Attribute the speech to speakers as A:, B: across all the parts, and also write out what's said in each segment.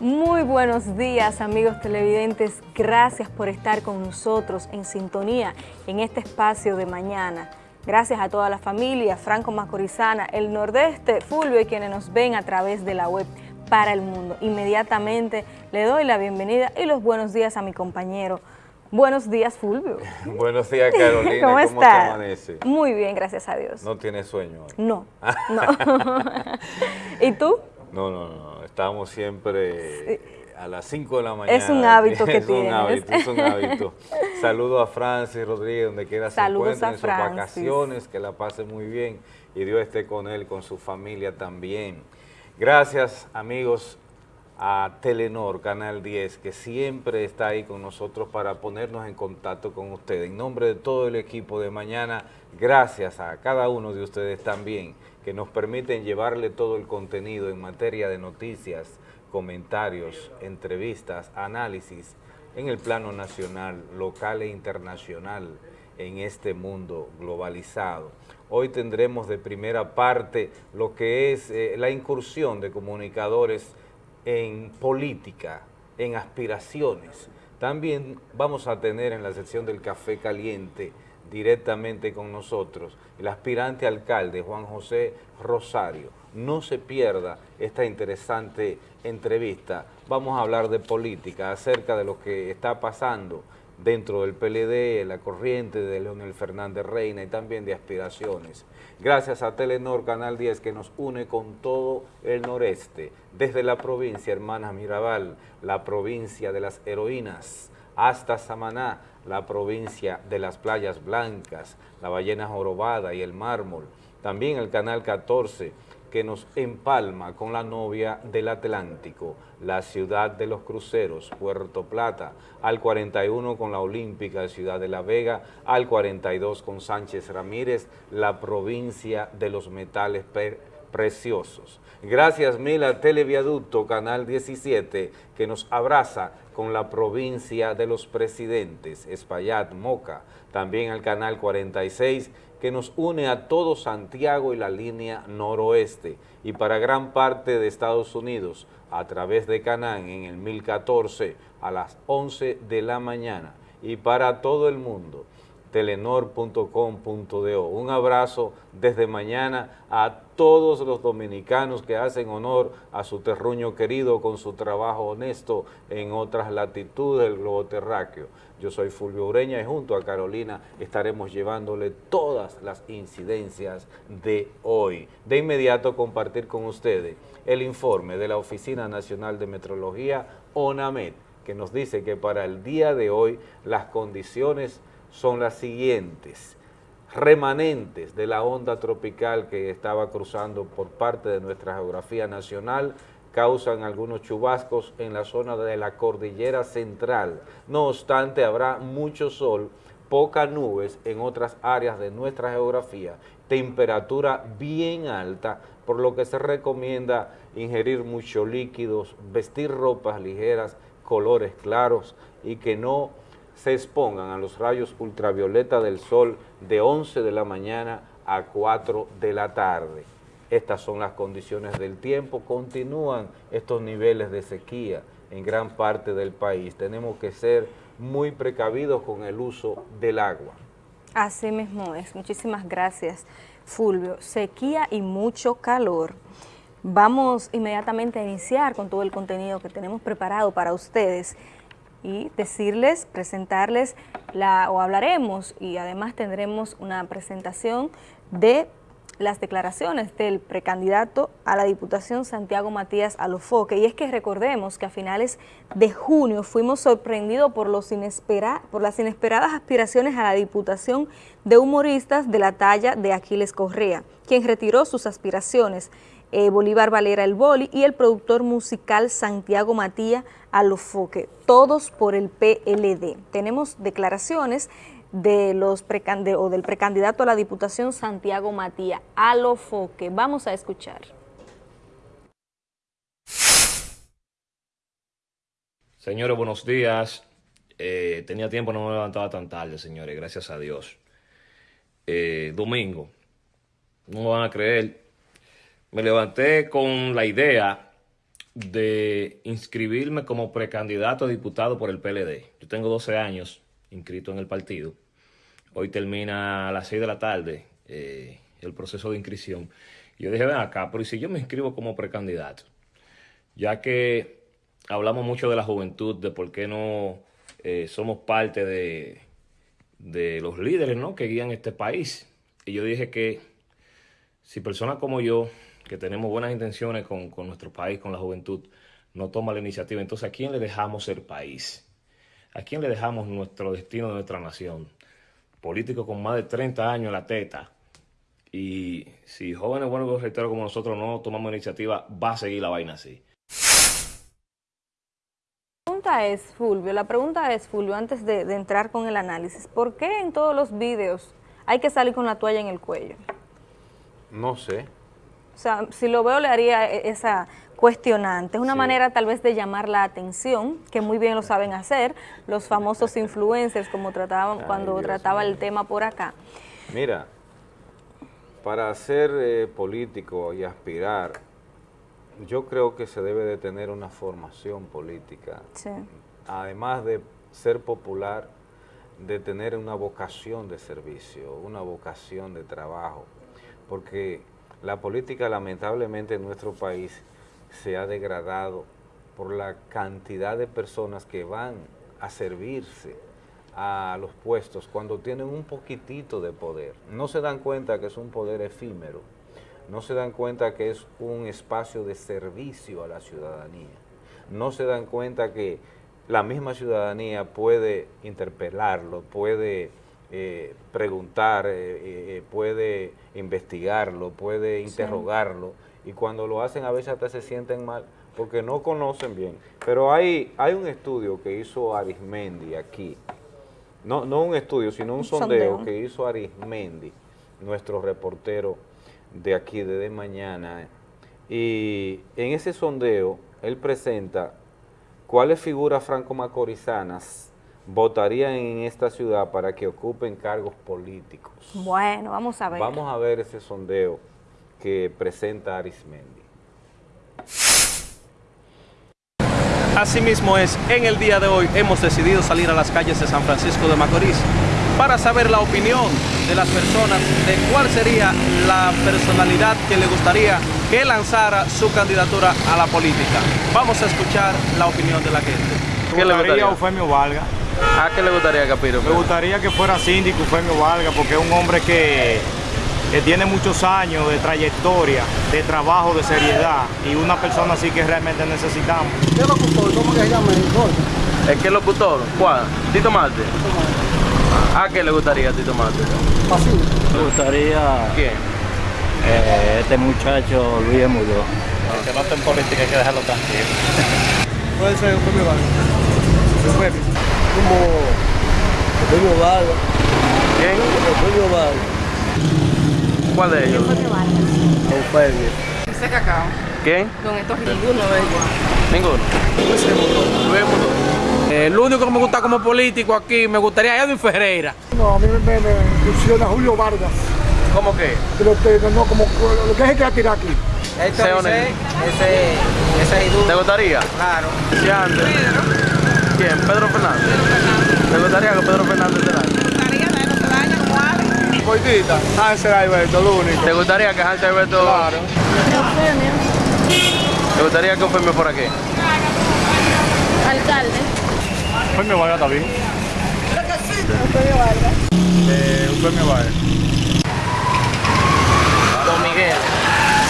A: Muy buenos días amigos televidentes, gracias por estar con nosotros en sintonía en este espacio de mañana. Gracias a toda la familia Franco Macorizana, el Nordeste, Fulvio y quienes nos ven a través de la web para el mundo. Inmediatamente le doy la bienvenida y los buenos días a mi compañero. Buenos días, Fulvio.
B: buenos días, Carolina.
A: ¿Cómo,
B: ¿Cómo te
A: amanece? Muy bien, gracias a Dios.
B: ¿No tienes sueño hoy?
A: No, no. ¿Y tú?
B: No, no, no. Estamos siempre a las 5 de la mañana.
A: Es un hábito que
B: es
A: tienes.
B: Un hábito, es un hábito. Saludo a Francis Rodríguez, donde quiera se encuentre en sus vacaciones, que la pase muy bien y Dios esté con él, con su familia también. Gracias, amigos, a Telenor, Canal 10, que siempre está ahí con nosotros para ponernos en contacto con ustedes. En nombre de todo el equipo de mañana, gracias a cada uno de ustedes también que nos permiten llevarle todo el contenido en materia de noticias, comentarios, entrevistas, análisis en el plano nacional, local e internacional en este mundo globalizado. Hoy tendremos de primera parte lo que es eh, la incursión de comunicadores en política, en aspiraciones. También vamos a tener en la sección del café caliente directamente con nosotros, el aspirante alcalde Juan José Rosario. No se pierda esta interesante entrevista. Vamos a hablar de política, acerca de lo que está pasando dentro del PLD, la corriente de Leonel Fernández Reina y también de aspiraciones. Gracias a Telenor Canal 10 que nos une con todo el noreste, desde la provincia Hermanas Mirabal, la provincia de las heroínas, hasta Samaná, la provincia de las playas blancas, la ballena jorobada y el mármol. También el canal 14 que nos empalma con la novia del Atlántico, la ciudad de los cruceros, Puerto Plata, al 41 con la Olímpica Ciudad de la Vega, al 42 con Sánchez Ramírez, la provincia de los metales preciosos. Gracias mil a Televiaducto, Canal 17, que nos abraza con la provincia de los presidentes, Espaillat, Moca, también al Canal 46, que nos une a todo Santiago y la línea noroeste, y para gran parte de Estados Unidos, a través de Canán en el 1014 a las 11 de la mañana, y para todo el mundo, telenor.com.do. Un abrazo desde mañana a todos los dominicanos que hacen honor a su terruño querido con su trabajo honesto en otras latitudes del globo terráqueo. Yo soy Fulvio Ureña y junto a Carolina estaremos llevándole todas las incidencias de hoy. De inmediato compartir con ustedes el informe de la Oficina Nacional de Metrología, ONAMED, que nos dice que para el día de hoy las condiciones son las siguientes. Remanentes de la onda tropical que estaba cruzando por parte de nuestra geografía nacional causan algunos chubascos en la zona de la cordillera central. No obstante, habrá mucho sol, pocas nubes en otras áreas de nuestra geografía, temperatura bien alta, por lo que se recomienda ingerir muchos líquidos, vestir ropas ligeras, colores claros y que no se expongan a los rayos ultravioleta del sol de 11 de la mañana a 4 de la tarde. Estas son las condiciones del tiempo, continúan estos niveles de sequía en gran parte del país. Tenemos que ser muy precavidos con el uso del agua.
A: Así mismo es. Muchísimas gracias, Fulvio. Sequía y mucho calor. Vamos inmediatamente a iniciar con todo el contenido que tenemos preparado para ustedes y decirles, presentarles, la, o hablaremos y además tendremos una presentación de las declaraciones del precandidato a la Diputación Santiago Matías Alofoque. Y es que recordemos que a finales de junio fuimos sorprendidos por, los por las inesperadas aspiraciones a la Diputación de humoristas de la talla de Aquiles Correa, quien retiró sus aspiraciones eh, Bolívar Valera el Boli y el productor musical Santiago Matías Alofoque, todos por el PLD. Tenemos declaraciones de los o del precandidato a la Diputación Santiago Matías Alofoque. Vamos a escuchar.
C: Señores, buenos días. Eh, tenía tiempo, no me levantaba tan tarde, señores, gracias a Dios. Eh, domingo, no me van a creer, me levanté con la idea de inscribirme como precandidato a diputado por el PLD. Yo tengo 12 años inscrito en el partido. Hoy termina a las 6 de la tarde eh, el proceso de inscripción. yo dije, ven acá, pero ¿y si yo me inscribo como precandidato? Ya que hablamos mucho de la juventud, de por qué no eh, somos parte de, de los líderes ¿no? que guían este país. Y yo dije que si personas como yo, que tenemos buenas intenciones con, con nuestro país, con la juventud, no toma la iniciativa, entonces ¿a quién le dejamos ser país? ¿A quién le dejamos nuestro destino de nuestra nación? Políticos con más de 30 años en la teta. Y si jóvenes buenos reitero como nosotros no tomamos iniciativa, va a seguir la vaina así.
A: La pregunta es, Fulvio, la pregunta es, Fulvio, antes de, de entrar con el análisis, ¿por qué en todos los vídeos hay que salir con la toalla en el cuello?
B: No sé.
A: O sea, si lo veo le haría e, esa cuestionante. Es una manera tal vez de llamar la atención, que muy bien lo saben hacer, los famosos influencers, como trataban cuando trataba el tema por acá.
B: Mira, para ser eh, político y aspirar, yo creo que se debe de tener una formación política. Además de ser popular, de tener una vocación de servicio, una vocación de trabajo, porque la política lamentablemente en nuestro país se ha degradado por la cantidad de personas que van a servirse a los puestos cuando tienen un poquitito de poder. No se dan cuenta que es un poder efímero, no se dan cuenta que es un espacio de servicio a la ciudadanía, no se dan cuenta que la misma ciudadanía puede interpelarlo, puede eh, preguntar, eh, eh, puede investigarlo, puede interrogarlo, y cuando lo hacen a veces hasta se sienten mal porque no conocen bien. Pero hay, hay un estudio que hizo Arismendi aquí, no, no un estudio, sino un, sondeo, que hizo Arismendi, nuestro reportero de aquí de, de mañana, y en ese sondeo él presenta cuáles figuras franco-macorizanas votarían en esta ciudad para que ocupen cargos políticos.
A: Bueno, vamos a ver.
B: Vamos a ver ese sondeo que presenta Arismendi.
D: Asimismo es, en el día de hoy hemos decidido salir a las calles de San Francisco de Macorís para saber la opinión de las personas de cuál sería la personalidad que le gustaría que lanzara su candidatura a la política. Vamos a escuchar la opinión de la gente.
E: ¿Qué le gustaría Eufemio Valga?
D: ¿A qué le gustaría, Capiro?
E: Me gustaría que fuera síndico Eufemio Valga porque es un hombre que que tiene muchos años de trayectoria, de trabajo, de seriedad y una persona así que realmente necesitamos.
F: ¿Qué locutor? ¿Cómo que se llama
D: el qué locutor? ¿Cuál? ¿Tito Marte? ¿A qué le gustaría a Tito Marte?
F: Así.
G: Me gustaría...
D: ¿Quién?
G: Eh, este muchacho Luis Mudó.
E: El que no está en política hay que dejarlo tranquilo.
F: Puede ser un premio. Como premio Vargas.
D: ¿Quién?
F: Premio Vargas.
D: ¿Cuál de ellos?
F: Eufemio.
H: Ese cacao.
D: ¿Quién?
H: Don estos ninguno de ellos.
D: ¿Ninguno?
I: Eh, el único que me gusta como político aquí, me gustaría Edwin Ferreira.
F: No, a mí me, me, me Julio Vargas.
D: ¿Cómo qué?
F: Pero no, como lo que es el que va a tirar aquí.
H: Este ese, ese, ese es
D: ¿Te gustaría?
H: Claro.
D: ¿Sí, antes? ¿Quién? ¿Pedro Fernández?
H: Pedro Fernández.
D: ¿Te gustaría que Pedro Fernández te dañe?
F: Coitita, Hansel Alberto, lo único.
D: ¿Te gustaría que Hansel Alberto...
F: Claro.
D: ¿Te gustaría que Eufemio por aquí?
H: Alcalde.
E: Eufemio Vargas está bien.
H: Creo que sí. Eufemio Vargas.
E: Eh, Eufemio Vargas.
D: Don Miguel.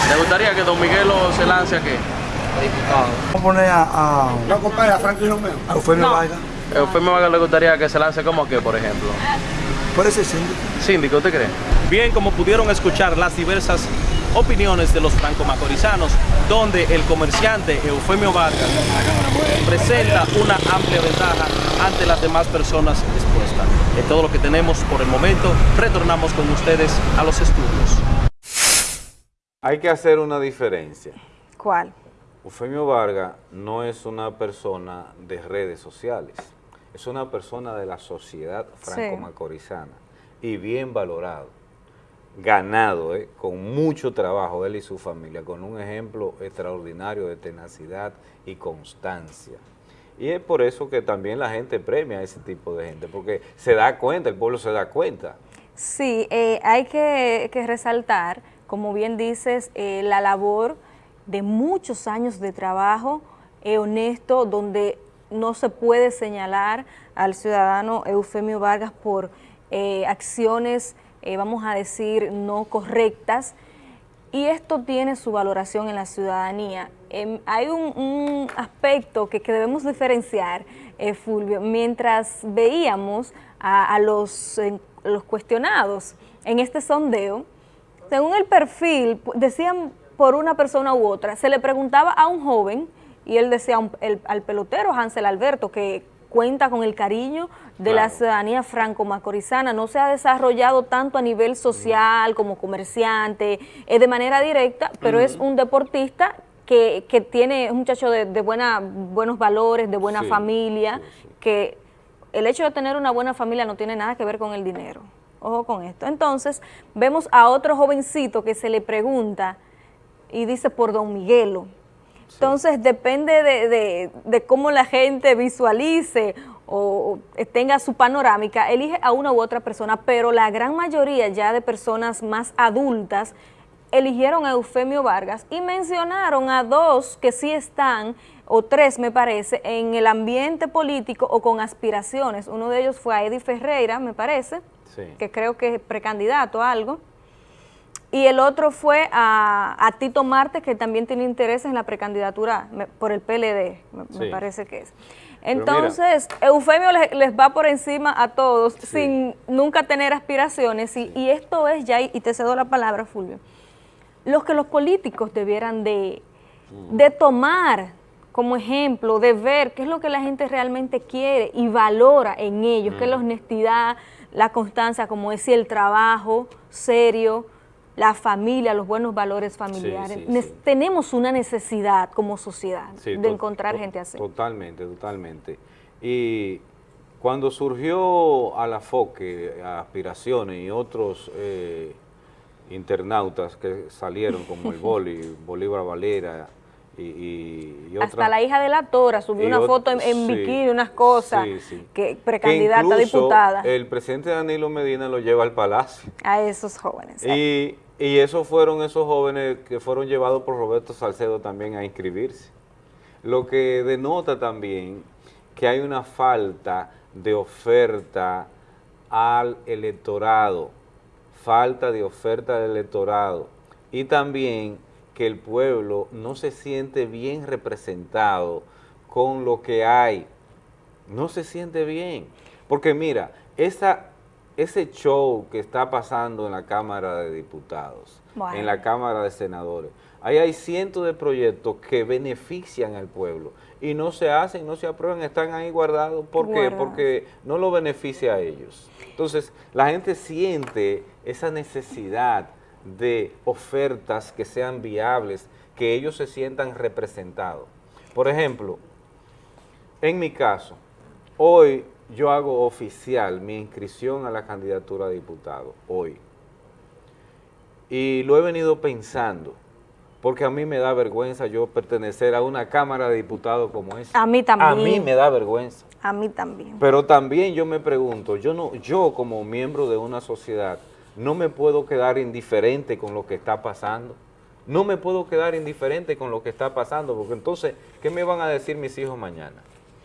D: ¿Te gustaría que Don Miguel se lance aquí?
F: Vamos a poner a... a... No, compadre, a Franklin Romeo. A Eufemio no. Vargas.
D: Eufemio Vargas le gustaría que se lance como que, por ejemplo.
F: Puede ser síndico.
D: Síndico, ¿usted cree?
I: Bien, como pudieron escuchar las diversas opiniones de los franco-macorizanos, donde el comerciante Eufemio Vargas presenta una amplia ventaja ante las demás personas expuestas. Es todo lo que tenemos por el momento. Retornamos con ustedes a los estudios.
B: Hay que hacer una diferencia.
A: ¿Cuál?
B: Eufemio Vargas no es una persona de redes sociales es una persona de la sociedad franco-macorizana y bien valorado. ganado, eh, con mucho trabajo, él y su familia, con un ejemplo extraordinario de tenacidad y constancia. Y es por eso que también la gente premia a ese tipo de gente, porque se da cuenta, el pueblo se da cuenta.
A: Sí, eh, hay que, resaltar, como bien dices, eh, la labor de muchos años de trabajo honesto, donde no se puede señalar al ciudadano Eufemio Vargas por acciones eh, vamos a decir, no correctas, y esto tiene su valoración en la ciudadanía. Em, hay un, aspecto que, debemos diferenciar, eh, Fulvio, mientras veíamos a, los, los cuestionados en este sondeo, según el perfil, decían por una persona u otra, se le preguntaba a un joven, y él decía al pelotero Hansel Alberto, que cuenta con el cariño de la ciudadanía franco-macorizana, no se ha desarrollado tanto a nivel social como comerciante, es de manera directa, pero es un deportista que, tiene, es un muchacho de, buena, buenos valores, de buena familia, que el hecho de tener una buena familia no tiene nada que ver con el dinero. Ojo con esto. Entonces, vemos a otro jovencito que se le pregunta y dice por Don Miguelo. Entonces depende de, cómo la gente visualice o tenga su panorámica, elige a una u otra persona, pero la gran mayoría ya de personas más adultas eligieron a Eufemio Vargas y mencionaron a dos que sí están, o tres me parece, en el ambiente político o con aspiraciones. Uno de ellos fue a Eddie Ferreira, me parece, que creo que es precandidato a algo. Y el otro fue a, Tito Marte, que también tiene interés en la precandidatura por el PLD, me, parece que es. Entonces, Eufemio les, va por encima a todos sin nunca tener aspiraciones y, esto es ya, y te cedo la palabra, Fulvio, los que los políticos debieran de, mm. de tomar como ejemplo, de ver qué es lo que la gente realmente quiere y valora en ellos, qué es la mm. honestidad, la constancia, como decía, el trabajo serio, la familia, los buenos valores familiares. Tenemos una necesidad como sociedad de encontrar gente así.
B: Totalmente, totalmente. Y cuando surgió a la FOCE, a Aspiraciones y otros eh, internautas que salieron como el Boli, Bolívar Valera, y,
A: Hasta la hija de la Tora subió una foto en, bikini, unas cosas, que precandidata a diputada.
B: el presidente Danilo Medina lo lleva al palacio.
A: A esos jóvenes.
B: Y, y esos fueron esos jóvenes que fueron llevados por Roberto Salcedo también a inscribirse. Lo que denota también que hay una falta de oferta al electorado, falta de oferta al electorado y también que el pueblo no se siente bien representado con lo que hay. No se siente bien. Porque mira, esa, ese show que está pasando en la Cámara de Diputados, en la Cámara de Senadores, ahí hay cientos de proyectos que benefician al pueblo y no se hacen, no se aprueban, están ahí guardados. ¿Por qué? Porque no lo beneficia a ellos. Entonces, la gente siente esa necesidad de ofertas que sean viables, que ellos se sientan representados. Por ejemplo, en mi caso, hoy yo hago oficial mi inscripción a la candidatura a diputado, hoy. Y lo he venido pensando, porque a mí me da vergüenza yo pertenecer a una Cámara de Diputados como esa.
A: A mí también.
B: A mí me da vergüenza.
A: A mí también.
B: Pero también yo me pregunto, yo no, yo como miembro de una sociedad, no me puedo quedar indiferente con lo que está pasando. No me puedo quedar indiferente con lo que está pasando, porque entonces, ¿qué me van a decir mis hijos mañana?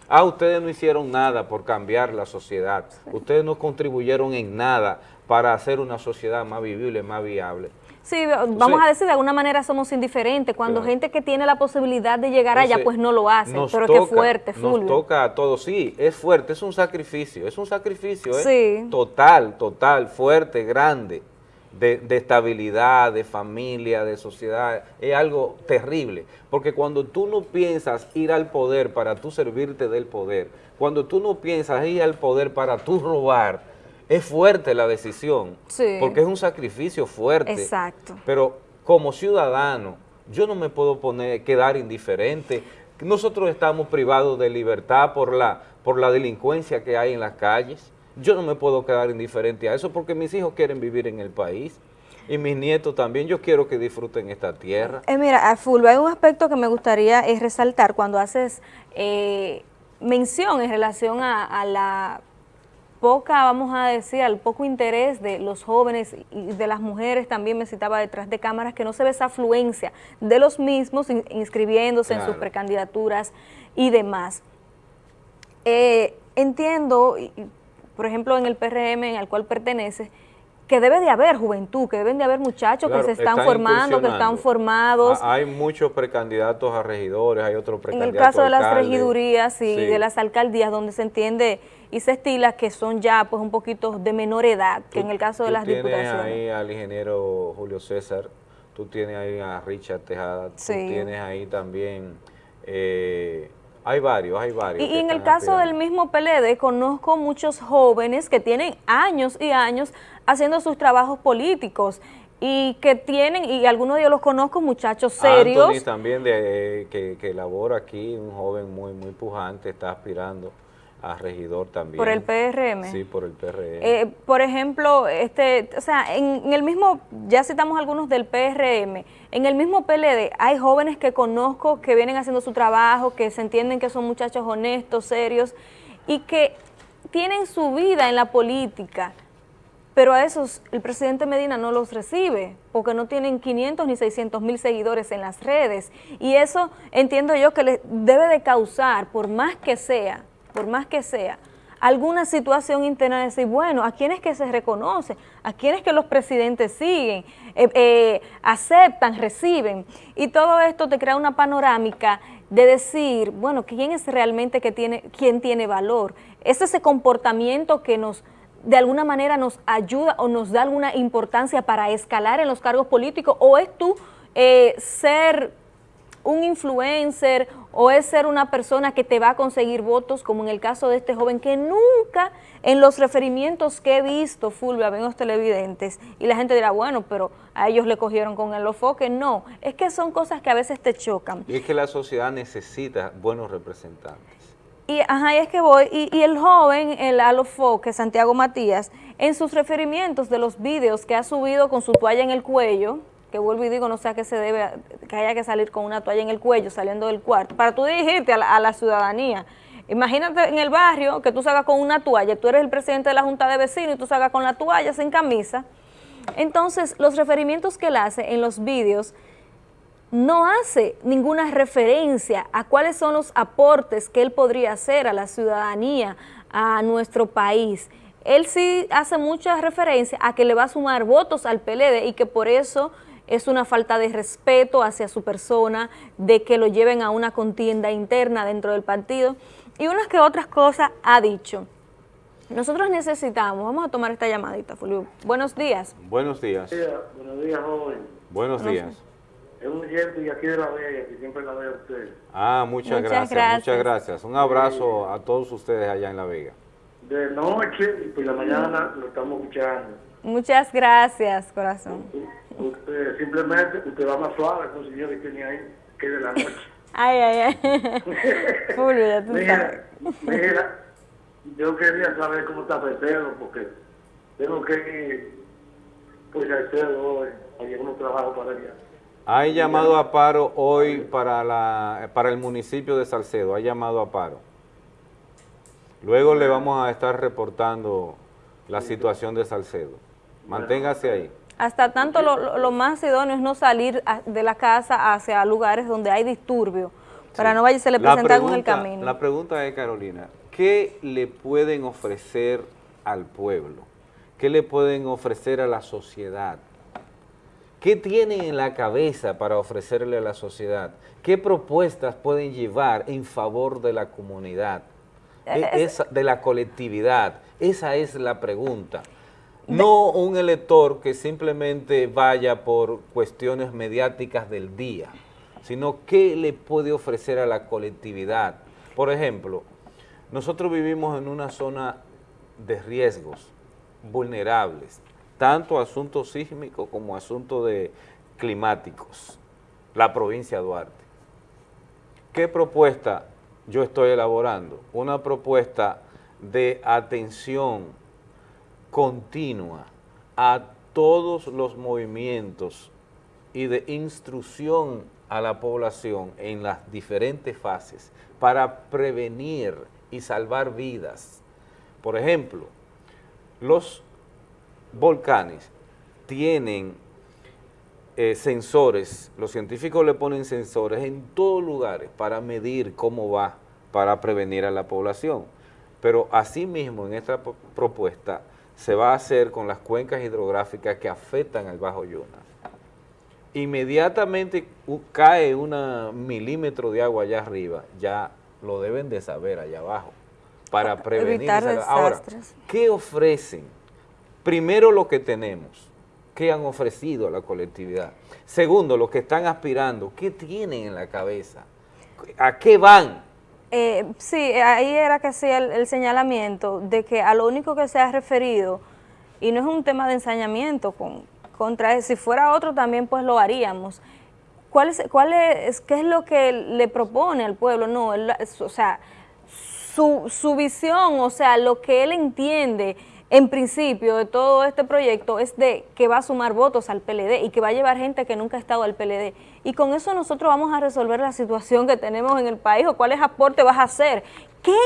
B: Ah, ustedes no hicieron nada por cambiar la sociedad. Ustedes no contribuyeron en nada para hacer una sociedad más vivible, más viable.
A: Sí, vamos a decir, de alguna manera somos indiferentes. Cuando gente que tiene la posibilidad de llegar allá, pues no lo hace. Pero qué fuerte, Fulvio.
B: Nos toca a todos, sí, es fuerte, es un sacrificio, es un sacrificio ¿eh? total, total, fuerte, grande, de, de, estabilidad, de familia, de sociedad, es algo terrible. Porque cuando tú no piensas ir al poder para tú servirte del poder, cuando tú no piensas ir al poder para tú robar, es fuerte la decisión, porque es un sacrificio fuerte.
A: Exacto.
B: Pero como ciudadano, yo no me puedo poner, quedar indiferente. Nosotros estamos privados de libertad por la, por la delincuencia que hay en las calles. Yo no me puedo quedar indiferente a eso porque mis hijos quieren vivir en el país. y mis nietos también, yo quiero que disfruten esta tierra.
A: Eh, mira, a Fulvio, hay un aspecto que me gustaría es resaltar cuando haces eh, mención en relación a, la poca, vamos a decir, al poco interés de los jóvenes y de las mujeres, también me citaba detrás de cámaras, que no se ve esa afluencia de los mismos inscribiéndose en sus precandidaturas y demás. Eh, entiendo, por ejemplo, en el PRM en el cual pertenece, que debe de haber juventud, que deben de haber muchachos que se están, formando, que están formados.
B: hay muchos precandidatos a regidores, hay otros precandidatos
A: En el caso de las regidurías y de las alcaldías, donde se entiende y se estila que son ya pues un poquito de menor edad que en el caso de las diputaciones.
B: tienes ahí al ingeniero Julio César, tú tienes ahí a Richard Tejada, tú tienes ahí también... Eh, hay varios, hay varios.
A: Y, en el caso del mismo PLD, conozco muchos jóvenes que tienen años y años haciendo sus trabajos políticos y que tienen, y algunos de ellos los conozco, muchachos serios. Anthony
B: también, de, que, que labora aquí, un joven muy, muy pujante, está aspirando a regidor también.
A: ¿Por el PRM?
B: Sí, por el PRM.
A: Eh, por ejemplo, este, o sea, en, el mismo, ya citamos algunos del PRM, en el mismo PLD hay jóvenes que conozco que vienen haciendo su trabajo, que se entienden que son muchachos honestos, serios, y que tienen su vida en la política, pero a esos el presidente Medina no los recibe, porque no tienen 500 ni 600 mil seguidores en las redes, y eso entiendo yo que les debe de causar, por más que sea, por más que sea, alguna situación interna de decir, bueno, ¿a quién es que se reconoce? ¿A quién es que los presidentes siguen, eh, eh, aceptan, reciben? Y todo esto te crea una panorámica de decir, bueno, ¿quién es realmente que tiene, quién tiene valor? Es ese comportamiento que nos de alguna manera nos ayuda o nos da alguna importancia para escalar en los cargos políticos o es tú eh, ser un influencer o es ser una persona que te va a conseguir votos, como en el caso de este joven que nunca en los referimientos que he visto, Fulvia, ven los televidentes, y la gente dirá, bueno, pero a ellos le cogieron con el ofoque. No, es que son cosas que a veces te chocan.
B: Y es que la sociedad necesita buenos representantes.
A: Y, ajá, y es que voy, y, el joven, el alofoque, Santiago Matías, en sus referimientos de los vídeos que ha subido con su toalla en el cuello, que vuelvo y digo, no sé a qué se debe que haya que salir con una toalla en el cuello saliendo del cuarto, para tú dirigirte a la, ciudadanía. Imagínate en el barrio que tú salgas con una toalla, tú eres el presidente de la junta de vecinos y tú salgas con la toalla sin camisa. Entonces, los referimientos que él hace en los vídeos no hace ninguna referencia a cuáles son los aportes que él podría hacer a la ciudadanía, a nuestro país. Él sí hace mucha referencia a que le va a sumar votos al PLD y que por eso es una falta de respeto hacia su persona, de que lo lleven a una contienda interna dentro del partido y unas que otras cosas ha dicho. Nosotros necesitamos, vamos a tomar esta llamadita, Fulvio. Buenos días.
B: Buenos días.
J: Buenos días, joven.
B: Buenos días.
J: Es un ejemplo y aquí de la Vega, que siempre la veo a usted.
B: Ah, muchas, gracias, muchas gracias. Un abrazo a todos ustedes allá en La Vega.
J: De noche y por la mañana lo estamos escuchando.
A: Muchas gracias, corazón.
J: Usted, simplemente usted va más suave con el señor que tiene ahí, que de la noche.
A: Ay, ay, ay. Fulvio, ya tú
J: mira, Mira, yo quería saber cómo está Petero, porque tengo que ir pues Salcedo hoy, hay unos trabajo para allá.
B: Hay llamado a paro hoy para, la, para el municipio de Salcedo, hay llamado a paro. Luego le vamos a estar reportando la situación de Salcedo. Manténgase ahí.
A: Hasta tanto lo, más idóneo es no salir de la casa hacia lugares donde hay disturbio, para no vaya se le presente algo en el camino.
B: La pregunta es, Carolina, ¿qué le pueden ofrecer al pueblo? ¿Qué le pueden ofrecer a la sociedad? ¿Qué tienen en la cabeza para ofrecerle a la sociedad? ¿Qué propuestas pueden llevar en favor de la comunidad, e, de la colectividad? Esa es la pregunta. No un elector que simplemente vaya por cuestiones mediáticas del día, sino qué le puede ofrecer a la colectividad. Por ejemplo, nosotros vivimos en una zona de riesgos vulnerables, tanto asuntos sísmicos como asuntos de climáticos, la provincia de Duarte. ¿Qué propuesta yo estoy elaborando? Una propuesta de atención continua a todos los movimientos y de instrucción a la población en las diferentes fases para prevenir y salvar vidas. Por ejemplo, los volcanes tienen eh, sensores, los científicos le ponen sensores en todos lugares para medir cómo va, para prevenir a la población. Pero asimismo en esta propuesta se va a hacer con las cuencas hidrográficas que afectan al Bajo Yuna. Inmediatamente cae un milímetro de agua allá arriba, ya lo deben de saber allá abajo, para prevenir. Ahora, ¿qué ofrecen? Primero lo que tenemos, ¿qué han ofrecido a la colectividad? Segundo, lo que están aspirando, ¿qué tienen en la cabeza? ¿A qué van?
A: Eh, sí, ahí era que hacía el, señalamiento de que a lo único que se ha referido, y no es un tema de ensañamiento con, contra si fuera otro también pues lo haríamos. ¿Cuál es, ¿Qué es lo que le propone al pueblo? No, o sea, su, su visión, o sea, lo que él entiende en principio de todo este proyecto es de que va a sumar votos al PLD y que va a llevar gente que nunca ha estado al PLD. Y con eso nosotros vamos a resolver la situación que tenemos en el país o cuáles aportes vas a hacer. ¿Qué,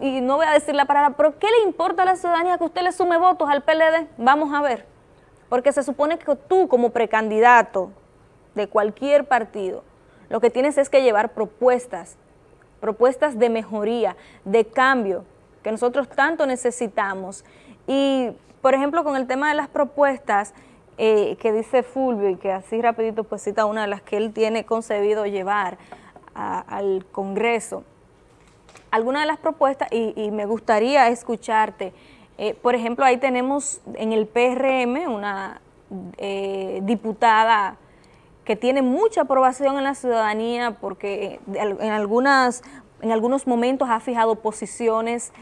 A: y no voy a decir la palabra, pero qué le importa a la ciudadanía que usted le sume votos al PLD? Vamos a ver. Porque se supone que tú como precandidato de cualquier partido, lo que tienes es que llevar propuestas, propuestas de mejoría, de cambio, que nosotros tanto necesitamos. Y, por ejemplo, con el tema de las propuestas eh, que dice Fulvio y que así rapidito pues cita una de las que él tiene concebido llevar al Congreso, alguna de las propuestas, y, me gustaría escucharte, eh, por ejemplo, ahí tenemos en el PRM una eh, diputada que tiene mucha aprobación en la ciudadanía porque en, algunas, en algunos momentos ha fijado posiciones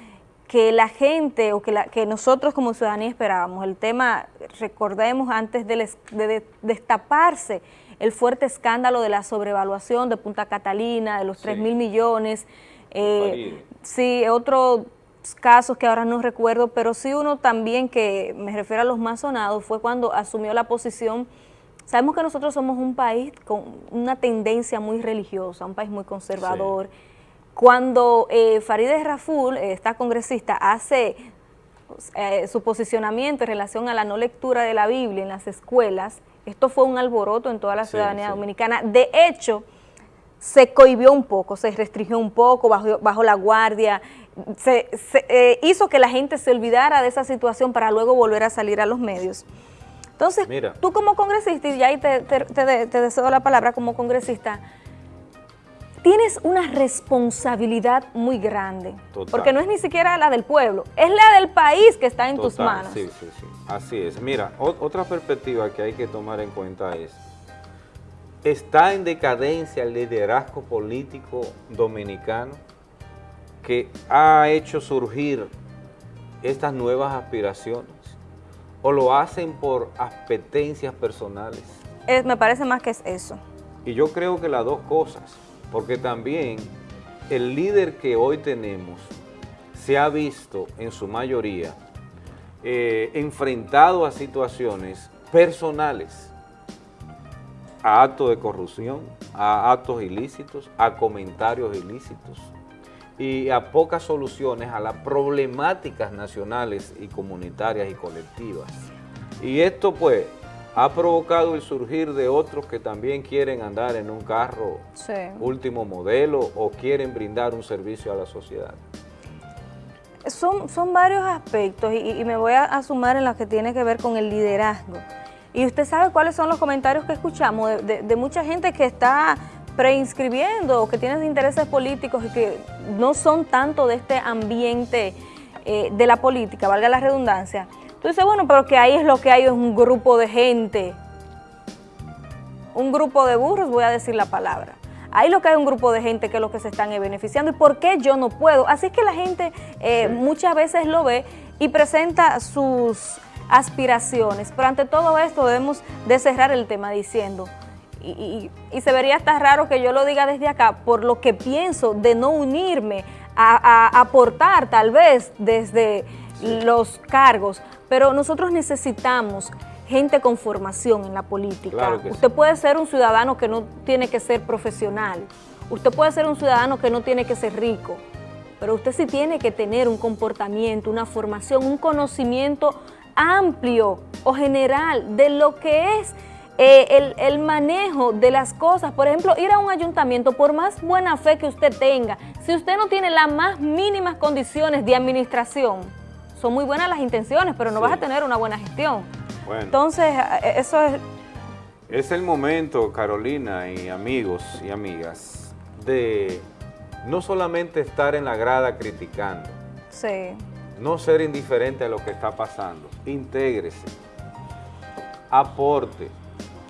A: que la gente o que, la, que nosotros como ciudadanía esperábamos. El tema, recordemos, antes de, destaparse el fuerte escándalo de la sobrevaluación de Punta Catalina, de los 3 mil millones, eh, sí, otros casos que ahora no recuerdo, pero sí uno también que me refiero a los más sonados fue cuando asumió la posición, sabemos que nosotros somos un país con una tendencia muy religiosa, un país muy conservador, cuando eh, Farideh Raful, eh, esta congresista, hace eh, su posicionamiento en relación a la no lectura de la Biblia en las escuelas, esto fue un alboroto en toda la ciudadanía dominicana. De hecho, se cohibió un poco, se restringió un poco, bajo, la guardia, se, eh, hizo que la gente se olvidara de esa situación para luego volver a salir a los medios. Entonces, tú como congresista, y ahí te, te deseo la palabra como congresista, tienes una responsabilidad muy grande, porque no es ni siquiera la del pueblo, es la del país que está en tus manos.
B: Sí, sí, sí, así es. Mira, otra perspectiva que hay que tomar en cuenta es, está en decadencia el liderazgo político dominicano que ha hecho surgir estas nuevas aspiraciones, o lo hacen por apetencias personales.
A: me parece más que es eso.
B: Y yo creo que las dos cosas porque también el líder que hoy tenemos se ha visto en su mayoría eh, enfrentado a situaciones personales, a actos de corrupción, a actos ilícitos, a comentarios ilícitos y a pocas soluciones a las problemáticas nacionales y comunitarias y colectivas. Y esto pues ha provocado el surgir de otros que también quieren andar en un carro último modelo o quieren brindar un servicio a la sociedad.
A: Son, son varios aspectos y, me voy a, sumar en las que tiene que ver con el liderazgo. Y usted sabe cuáles son los comentarios que escuchamos de, mucha gente que está preinscribiendo o que tiene intereses políticos y que no son tanto de este ambiente eh, de la política, valga la redundancia, Tú dices, bueno, pero que ahí es lo que hay, es un grupo de gente. Un grupo de burros, voy a decir la palabra. Ahí lo que hay un grupo de gente que es lo que se están beneficiando. ¿Y por qué yo no puedo? Así es que la gente eh, muchas veces lo ve y presenta sus aspiraciones. Pero ante todo esto debemos de cerrar el tema diciendo, y, se vería hasta raro que yo lo diga desde acá, por lo que pienso de no unirme a aportar tal vez desde los cargos, pero nosotros necesitamos gente con formación en la política. Usted puede ser un ciudadano que no tiene que ser profesional. Usted puede ser un ciudadano que no tiene que ser rico. Pero usted sí tiene que tener un comportamiento, una formación, un conocimiento amplio o general de lo que es eh, el, manejo de las cosas. Por ejemplo, ir a un ayuntamiento, por más buena fe que usted tenga, si usted no tiene las más mínimas condiciones de administración, son muy buenas las intenciones, pero no vas a tener una buena gestión. Entonces, eh, eso es...
B: Es el momento, Carolina y amigos y amigas, de no solamente estar en la grada criticando,
A: sí.
B: no ser indiferente a lo que está pasando, intégrese, aporte.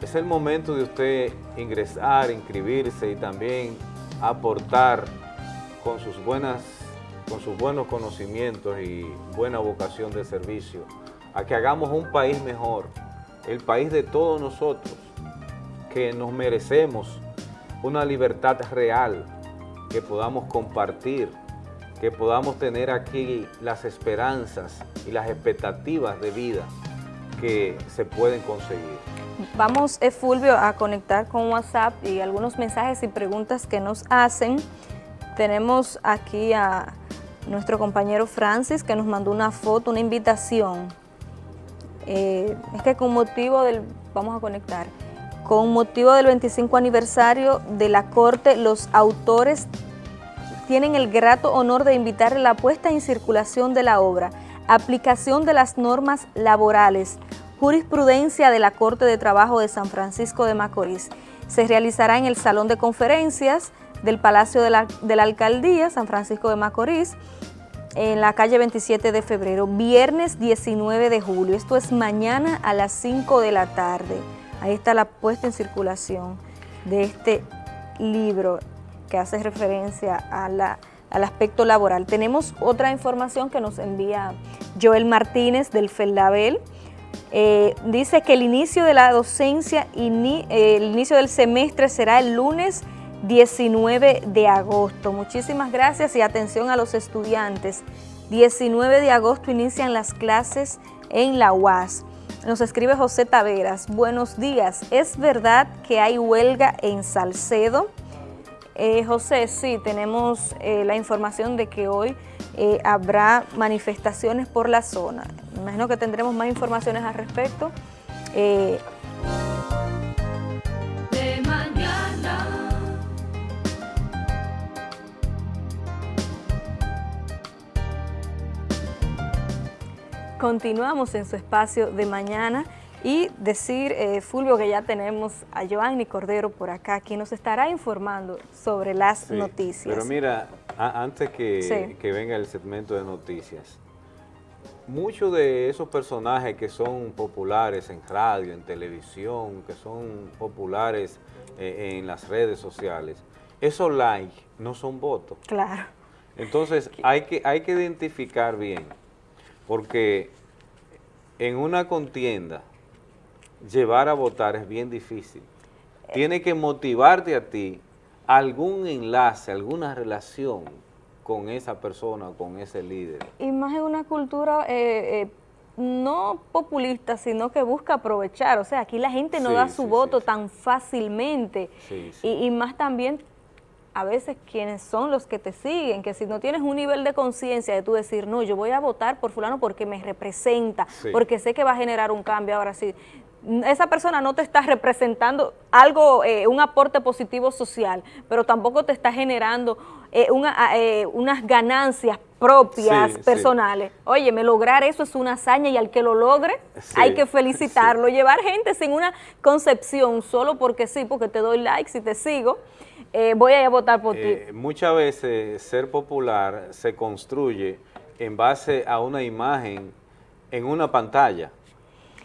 B: Es el momento de usted ingresar, inscribirse y también aportar con sus buenas con sus buenos conocimientos y buena vocación de servicio, a que hagamos un país mejor, el país de todos nosotros, que nos merecemos una libertad real, que podamos compartir, que podamos tener aquí las esperanzas y las expectativas de vida que se pueden conseguir.
A: Vamos, eh, Fulvio, a conectar con WhatsApp y algunos mensajes y preguntas que nos hacen. Tenemos aquí a nuestro compañero Francis que nos mandó una foto, una invitación. Eh, es que con motivo del, vamos a conectar, con motivo del 25 aniversario de la Corte, los autores tienen el grato honor de invitar la puesta en circulación de la obra, aplicación de las normas laborales, jurisprudencia de la Corte de Trabajo de San Francisco de Macorís. Se realizará en el Salón de Conferencias del Palacio de la, de la Alcaldía, San Francisco de Macorís, en la calle 27 de febrero, viernes 19 de julio. Esto es mañana a las 5 de la tarde. Ahí está la puesta en circulación de este libro que hace referencia al aspecto laboral. Tenemos otra información que nos envía Joel Martínez del Feldabel. Eh, dice que el inicio de la docencia, el inicio del semestre será el lunes 19 de agosto. Muchísimas gracias y atención a los estudiantes. 19 de agosto inician las clases en la UAS. Nos escribe José Taveras. Buenos días. ¿Es verdad que hay huelga en Salcedo? Eh, José, sí, tenemos eh, la información de que hoy eh, habrá manifestaciones por la zona. imagino que tendremos más informaciones al respecto. Continuamos en su espacio de mañana y decir, eh, Fulvio, que ya tenemos a Joanny Cordero por acá, quien nos estará informando sobre las noticias.
B: Pero mira, antes que, que venga el segmento de noticias, muchos de esos personajes que son populares en radio, en televisión, que son populares eh, en las redes sociales, esos likes no son votos.
A: Claro.
B: Entonces hay que, hay que identificar bien porque en una contienda llevar a votar es bien difícil. Tiene que motivarte a ti algún enlace, alguna relación con esa persona, con ese líder.
A: Y más en una cultura eh, eh, no populista, sino que busca aprovechar. O sea, aquí la gente no da su voto tan fácilmente. Y, y, más también a veces quienes son los que te siguen, que si no tienes un nivel de conciencia de tú decir, no, yo voy a votar por fulano porque me representa, porque sé que va a generar un cambio, ahora sí, esa persona no te está representando algo, eh, un aporte positivo social, pero tampoco te está generando eh, eh, unas ganancias propias, personales. Oye, me lograr eso es una hazaña y al que lo logre hay que felicitarlo. Llevar gente sin una concepción solo porque sí, porque te doy likes y te sigo, eh, voy a, ir a votar por ti. Eh,
B: muchas veces ser popular se construye en base a una imagen en una pantalla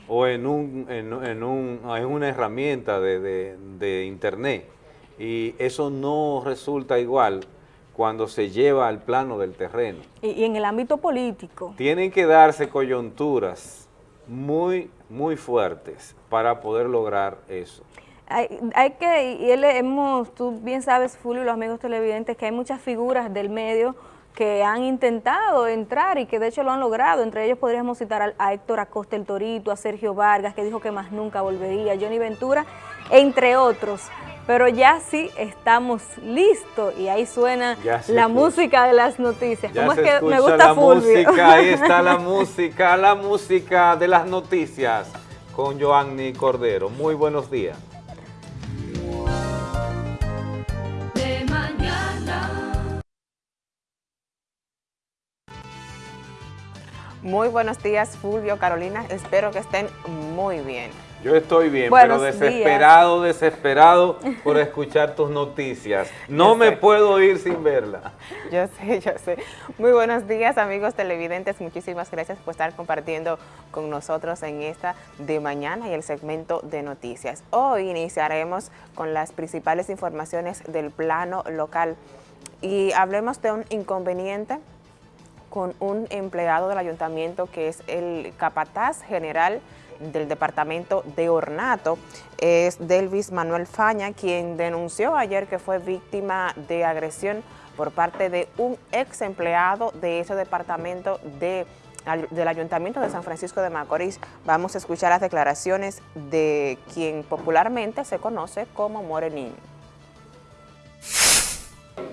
B: o en, un, en, un, en una herramienta de, internet y eso no resulta igual cuando se lleva al plano del terreno.
A: Y, en el ámbito político.
B: Tienen que darse coyunturas muy, muy fuertes para poder lograr eso
A: hay, que, y él hemos, tú bien sabes, Fulvio y los amigos televidentes, que hay muchas figuras del medio que han intentado entrar y que de hecho lo han logrado. Entre ellos podríamos citar a, Héctor Acosta el Torito, a Sergio Vargas, que dijo que más nunca volvería, Johnny Ventura, entre otros. Pero ya sí estamos listos y ahí suena la música de las noticias.
B: ¿Cómo es que me gusta la música, ahí está la música, la música de las noticias con Joanny Cordero. Muy buenos días.
K: Muy buenos días, Fulvio, Carolina. Espero que estén muy bien.
B: Yo estoy bien, pero desesperado, desesperado por escuchar tus noticias. No me puedo ir sin verla.
K: Yo sé, yo sé. Muy buenos días, amigos televidentes. Muchísimas gracias por estar compartiendo con nosotros en esta de mañana y el segmento de noticias. Hoy iniciaremos con las principales informaciones del plano local y hablemos de un inconveniente con un empleado del ayuntamiento que es el capataz general del departamento de Ornato, es Delvis Manuel Faña, quien denunció ayer que fue víctima de agresión por parte de un ex empleado de ese departamento de, del Ayuntamiento de San Francisco de Macorís. Vamos a escuchar las declaraciones de quien popularmente se conoce como Morenín.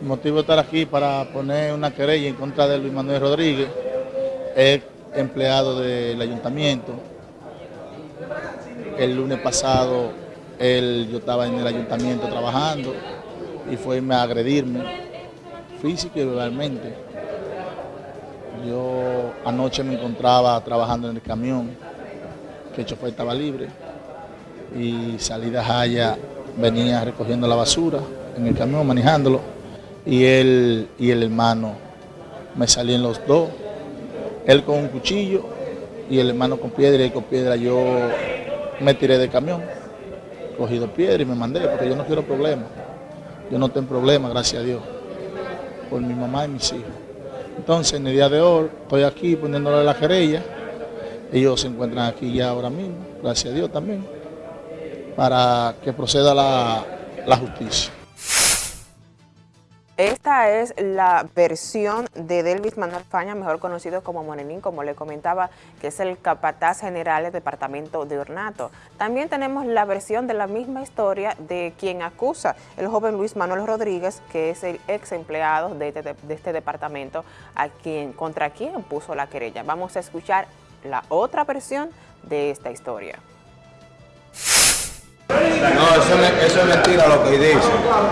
L: Motivo de estar aquí para poner una querella en contra de Luis Manuel Rodríguez, es empleado del ayuntamiento. El lunes pasado él, yo estaba en el ayuntamiento trabajando y fue a agredirme físico y verbalmente. Yo anoche me encontraba trabajando en el camión, que el chofer estaba libre, y salida Jaya venía recogiendo la basura en el camión, manejándolo y él y el hermano me salían los dos, él con un cuchillo y el hermano con piedra y con piedra yo me tiré del camión, cogí dos piedras y me mandé porque yo no quiero problemas, yo no tengo problemas, gracias a Dios, por mi mamá y mis hijos. Entonces en el día de hoy estoy aquí poniéndole la querella, ellos se encuentran aquí ya ahora mismo, gracias a Dios también, para que proceda la justicia.
K: Esta es la versión de Delvis Manuel Faña, mejor conocido como Morenín, como le comentaba, que es el capataz general del departamento de Ornato. También tenemos la versión de la misma historia de quien acusa, el joven Luis Manuel Rodríguez, que es el ex empleado de este, de este departamento, a quien, contra quien puso la querella. Vamos a escuchar la otra versión de esta historia.
M: No, eso, es mentira lo que dice.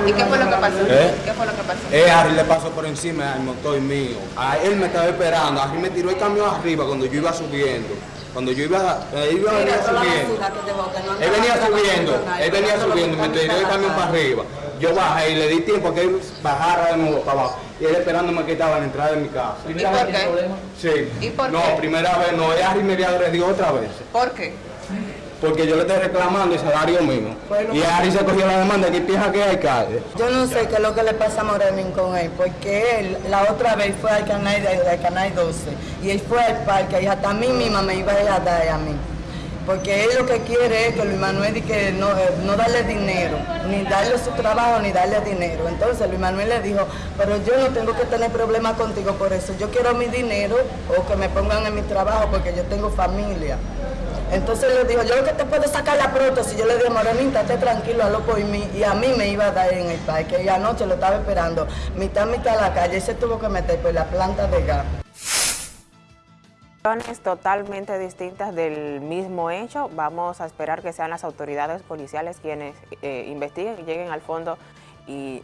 K: ¿Y qué fue lo que pasó? ¿Eh? ¿Qué fue lo que pasó? Eh,
M: Harry le pasó por encima al motor mío. A él me estaba esperando. Harry me tiró el camión arriba cuando yo iba subiendo. Cuando yo iba, eh, iba venía subiendo. Él venía subiendo, él venía subiendo, me tiró el camión para arriba. Yo bajé y le di tiempo a que él bajara de nuevo para abajo. Y él esperándome que estaba en la entrada de mi casa.
K: ¿Y por qué?
M: Sí.
K: ¿Y por
M: no, primera vez no, Harry me agredió otra vez.
K: ¿Por qué?
M: Porque yo le estoy reclamando el salario mismo. y Ari se cogió la demanda que piensa que hay calle.
N: Yo no sé qué es lo que le pasa a Morenín con él, porque él la otra vez fue al canal, de, canal 12 y él fue al parque y hasta a mí misma me iba a dar a mí. Porque él lo que quiere es que Luis Manuel que no, eh, no darle dinero, ni darle su trabajo, ni darle dinero. Entonces Luis Manuel le dijo, pero yo no tengo que tener problemas contigo por eso. Yo quiero mi dinero o que me pongan en mi trabajo porque yo tengo familia. Entonces le dijo, yo lo que te puedo sacar la prótesis. Yo le dije, Morenita, esté tranquilo, a por mí. Y a mí me iba a dar en el parque. Y anoche lo estaba esperando, mitad, mitad a la calle. Y se tuvo que meter por la planta de gas.
K: totalmente distintas del mismo hecho. Vamos a esperar que sean las autoridades policiales quienes eh, investiguen y lleguen al fondo y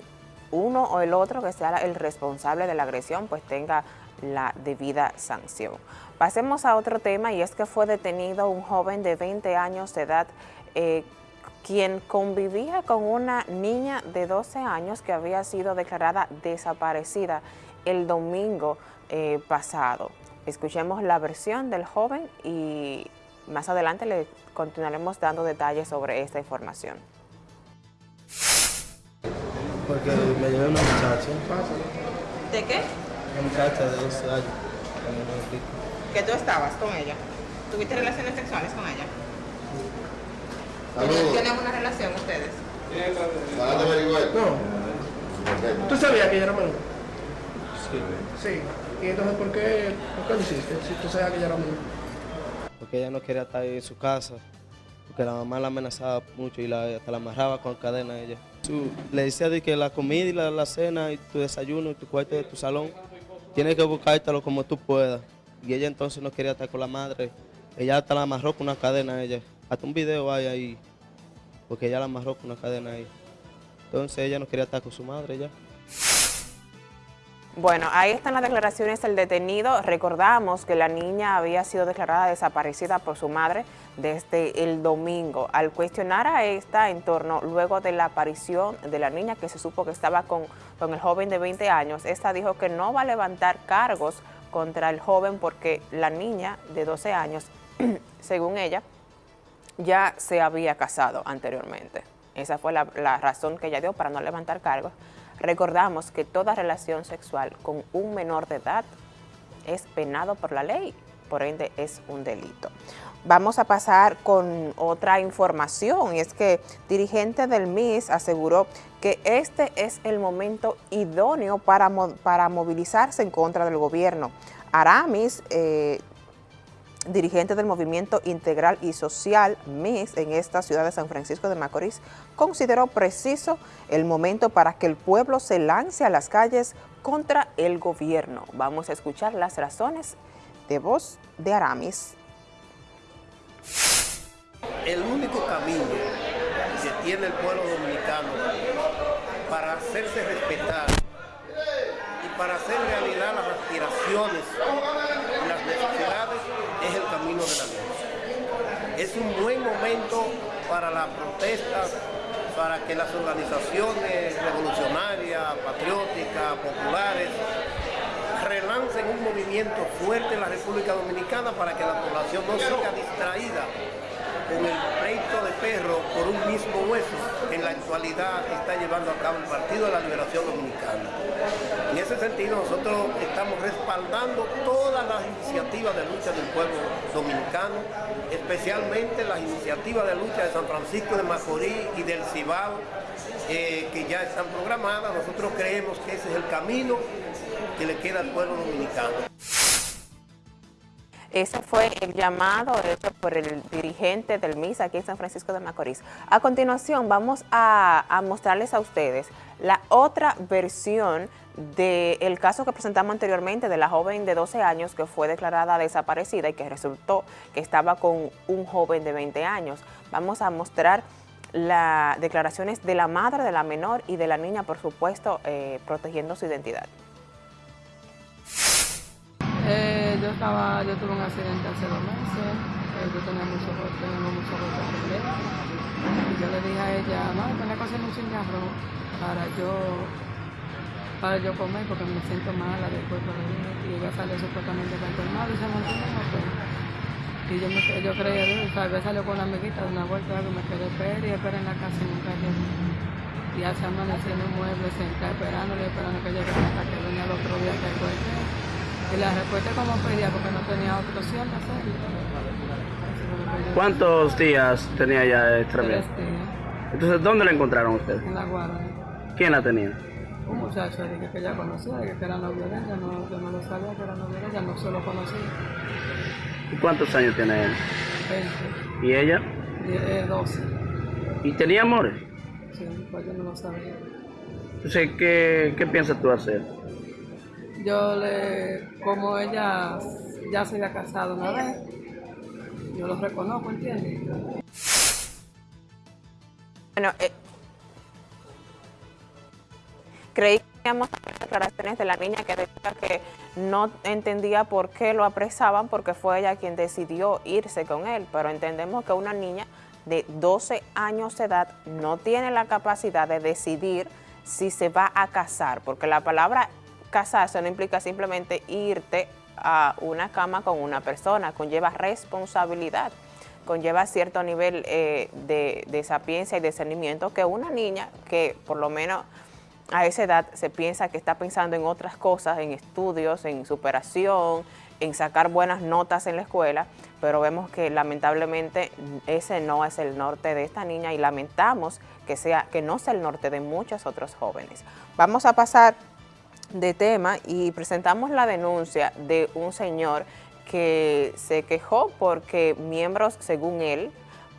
K: uno o el otro que sea el responsable de la agresión pues tenga la debida sanción. Pasemos a otro tema y es que fue detenido un joven de 20 años de edad eh, quien convivía con una niña de 12 años que había sido declarada desaparecida el domingo eh, pasado. Escuchemos la versión del joven y más adelante le continuaremos dando detalles sobre esta información.
O: Porque me llevé una muchacha.
K: ¿De qué?
O: Una muchacha de 12 años
K: que tú estabas con ella, tuviste relaciones sexuales con ella. ¿Tienen una relación ustedes?
O: No. ¿Tú sabías que ella era menor? Sí. ¿Y entonces por qué, por qué lo hiciste? Si tú sabes que ella era muy... Porque ella no quería estar en su casa. Porque la mamá la amenazaba mucho y la, hasta la amarraba con cadena a ella. le decía de que la comida y la, cena y tu desayuno y tu cuarto de tu salón, tienes que buscártelo como tú puedas. Y ella entonces no quería estar con la madre. Ella hasta la amarró con una cadena ella. Hasta un video hay ahí, porque ella la amarró con una cadena ahí. Entonces ella no quería estar con su madre ya.
K: Bueno, ahí están las declaraciones del detenido. Recordamos que la niña había sido declarada desaparecida por su madre desde el domingo. Al cuestionar a esta en torno, luego de la aparición de la niña que se supo que estaba con, con el joven de 20 años, esta dijo que no va a levantar cargos contra el joven porque la niña de 12 años, según ella, ya se había casado anteriormente. Esa fue la, razón que ella dio para no levantar cargos. Recordamos que toda relación sexual con un menor de edad es penado por la ley, por ende es un delito. Vamos a pasar con otra información y es que dirigente del MIS aseguró que este es el momento idóneo para, para movilizarse en contra del gobierno. Aramis eh, dirigente del Movimiento Integral y Social MIS en esta ciudad de San Francisco de Macorís, consideró preciso el momento para que el pueblo se lance a las calles contra el gobierno. Vamos a escuchar las razones de voz de Aramis.
P: El único camino que tiene el pueblo dominicano para hacerse respetar y para hacer realidad las aspiraciones y las necesidades es el camino de la lucha. Es un buen momento para la protesta, para que las organizaciones revolucionarias, patrióticas, populares, relancen un movimiento fuerte en la República Dominicana para que la población no siga distraída con el pleito de perro por un mismo hueso en la actualidad está llevando a cabo el Partido de la Liberación Dominicana. En ese sentido nosotros estamos respaldando todas las iniciativas de lucha del pueblo dominicano, especialmente las iniciativas de lucha de San Francisco de Macorís y del Cibao, eh, que ya están programadas. Nosotros creemos que ese es el camino que le queda al pueblo dominicano.
K: Ese fue el llamado hecho por el dirigente del MIS aquí en San Francisco de Macorís. A continuación vamos a, mostrarles a ustedes la otra versión del caso que presentamos anteriormente de la joven de 12 años que fue declarada desaparecida y que resultó que estaba con un joven de 20 años. Vamos a mostrar las declaraciones de la madre de la menor y de la niña, por supuesto, eh, protegiendo su identidad.
Q: Eh, yo estaba, yo tuve un accidente hace dos meses, eh, yo tenía mucho, tengo mucho. Y yo le dije a ella, no, tengo que hacer un arroz para yo, para yo comer porque me siento mala después de Y ella salió supuestamente enfermada y se montó en. Y yo, yo creía, tal vez salió con una amiguita de una vuelta y me quedé esperando y esperé en la casa y nunca llegué. Y hace amanecí en un mueble sentada esperándole, esperando que llegue hasta que venía el otro día que encuentre. Y la respuesta como pedía porque no tenía otra opción de hacerlo.
R: ¿Cuántos días tenía ya extraviada? Entonces, ¿dónde la encontraron ustedes?
Q: En la guarda.
R: ¿Quién la tenía?
Q: Un muchacho que ella conocía, que era novio de ella, no, yo no lo sabía que era novio de ella, no solo conocía.
R: ¿Y cuántos años tiene él?
Q: 20.
R: ¿Y ella?
Q: Eh, 12.
R: ¿Y tenía amores?
Q: Sí, pues yo no lo sabía.
R: Entonces, ¿qué, qué piensas tú hacer?
Q: Yo le, como ella ya se había casado una vez, yo lo reconozco, ¿entiendes?
K: Bueno, eh, creí que teníamos declaraciones de la niña que decía que no entendía por qué lo apresaban porque fue ella quien decidió irse con él, pero entendemos que una niña de 12 años de edad no tiene la capacidad de decidir si se va a casar, porque la palabra casarse no implica simplemente irte a una cama con una persona, conlleva responsabilidad, conlleva cierto nivel eh, de, sapiencia y discernimiento que una niña que por lo menos a esa edad se piensa que está pensando en otras cosas, en estudios, en superación, en sacar buenas notas en la escuela, pero vemos que lamentablemente ese no es el norte de esta niña y lamentamos que, sea, que no sea el norte de muchos otros jóvenes. Vamos a pasar de tema y presentamos la denuncia de un señor que se quejó porque miembros, según él,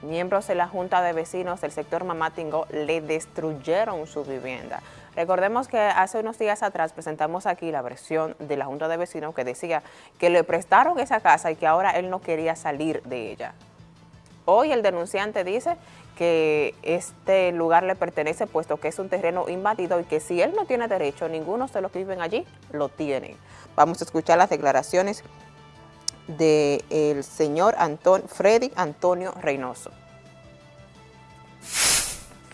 K: miembros de la Junta de Vecinos del sector Mamatingo le destruyeron su vivienda. Recordemos que hace unos días atrás presentamos aquí la versión de la Junta de Vecinos que decía que le prestaron esa casa y que ahora él no quería salir de ella. Hoy el denunciante dice que este lugar le pertenece puesto que es un terreno invadido y que si él no tiene derecho, ninguno de los que viven allí lo tiene. Vamos a escuchar las declaraciones del señor Freddy Antonio Reynoso.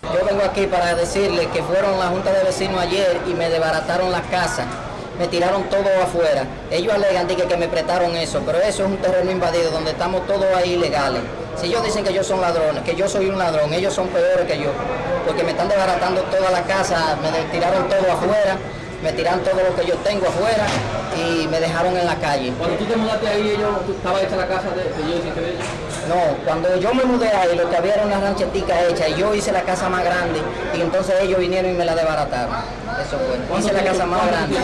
S: Yo vengo aquí para decirle que fueron la Junta de Vecinos ayer y me desbarataron la casa, me tiraron todo afuera. Ellos alegan que, que me prestaron eso, pero eso es un terreno invadido donde estamos todos ahí ilegales. Si ellos dicen que yo son ladrones, que yo soy un ladrón, ellos son peores que yo, porque me están desbaratando toda la casa, me tiraron todo afuera, me tiraron todo lo que yo tengo afuera y me dejaron en la calle.
R: Cuando tú te mudaste ahí, ellos, estaba hecha la casa de, de ellos y ellos.
S: No, cuando yo me mudé ahí, lo que había era una ranchetica hecha y yo hice la casa más grande y entonces ellos vinieron y me la desbarataron. Eso fue. Hice la casa más grande.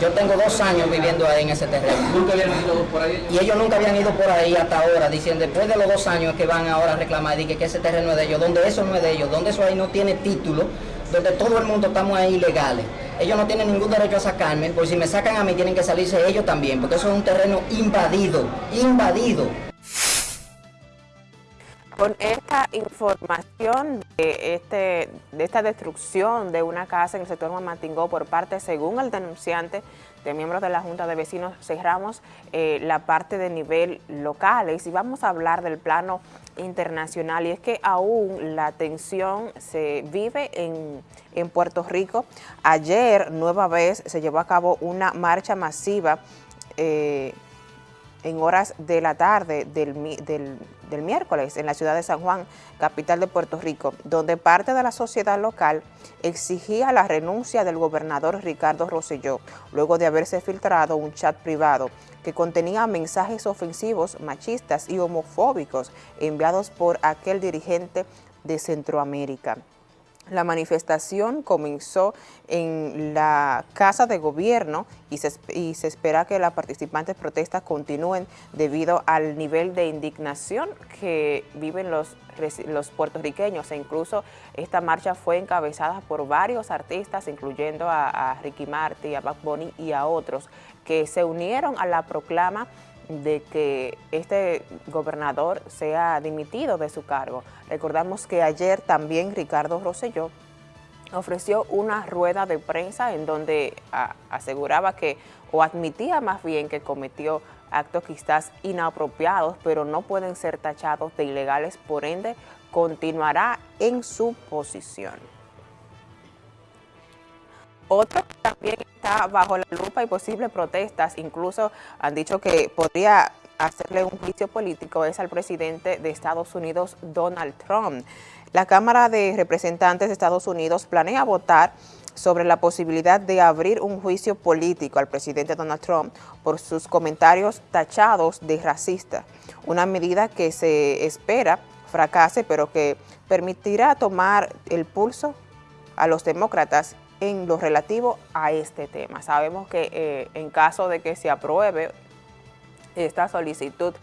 S: Yo tengo dos años viviendo ahí en ese terreno.
R: ¿Nunca habían ido por ahí?
S: Y ellos nunca habían ido por ahí hasta ahora, diciendo después de los dos años que van ahora a reclamar, y que ese terreno es de ellos, donde eso no es de ellos, donde eso ahí no tiene título, donde todo el mundo estamos ahí ilegales. Ellos no tienen ningún derecho a sacarme, porque si me sacan a mí tienen que salirse ellos también, porque eso es un terreno invadido, invadido.
K: Con esta información de, este, de esta destrucción de una casa en el sector Mamatingó por parte, según el denunciante, de miembros de la Junta de Vecinos, cerramos eh, la parte de nivel locales y vamos a hablar del plano internacional y es que aún la tensión se vive en, en Puerto Rico. Ayer, nueva vez, se llevó a cabo una marcha masiva eh, en horas de la tarde del, del, miércoles en la ciudad de San Juan, capital de Puerto Rico, donde parte de la sociedad local exigía la renuncia del gobernador Ricardo Rosselló, luego de haberse filtrado un chat privado que contenía mensajes ofensivos, machistas y homofóbicos enviados por aquel dirigente de Centroamérica. La manifestación comenzó en la Casa de Gobierno y se, y se, espera que las participantes protestas continúen debido al nivel de indignación que viven los, puertorriqueños. E incluso esta marcha fue encabezada por varios artistas, incluyendo a, a Ricky Marty, a Bad Bunny y a otros que se unieron a la proclama de que este gobernador sea dimitido de su cargo. Recordamos que ayer también Ricardo Rosselló ofreció una rueda de prensa en donde aseguraba que, o admitía más bien que cometió actos quizás inapropiados, pero no pueden ser tachados de ilegales, por ende continuará en su posición. Otro también está bajo la lupa y posibles protestas, incluso han dicho que podría hacerle un juicio político, es al presidente de Estados Unidos, Donald Trump. La Cámara de Representantes de Estados Unidos planea votar sobre la posibilidad de abrir un juicio político al presidente Donald Trump por sus comentarios tachados de racista, una medida que se espera fracase, pero que permitirá tomar el pulso a los demócratas en lo relativo a este tema. Sabemos que eh, en caso de que se apruebe esta solicitud,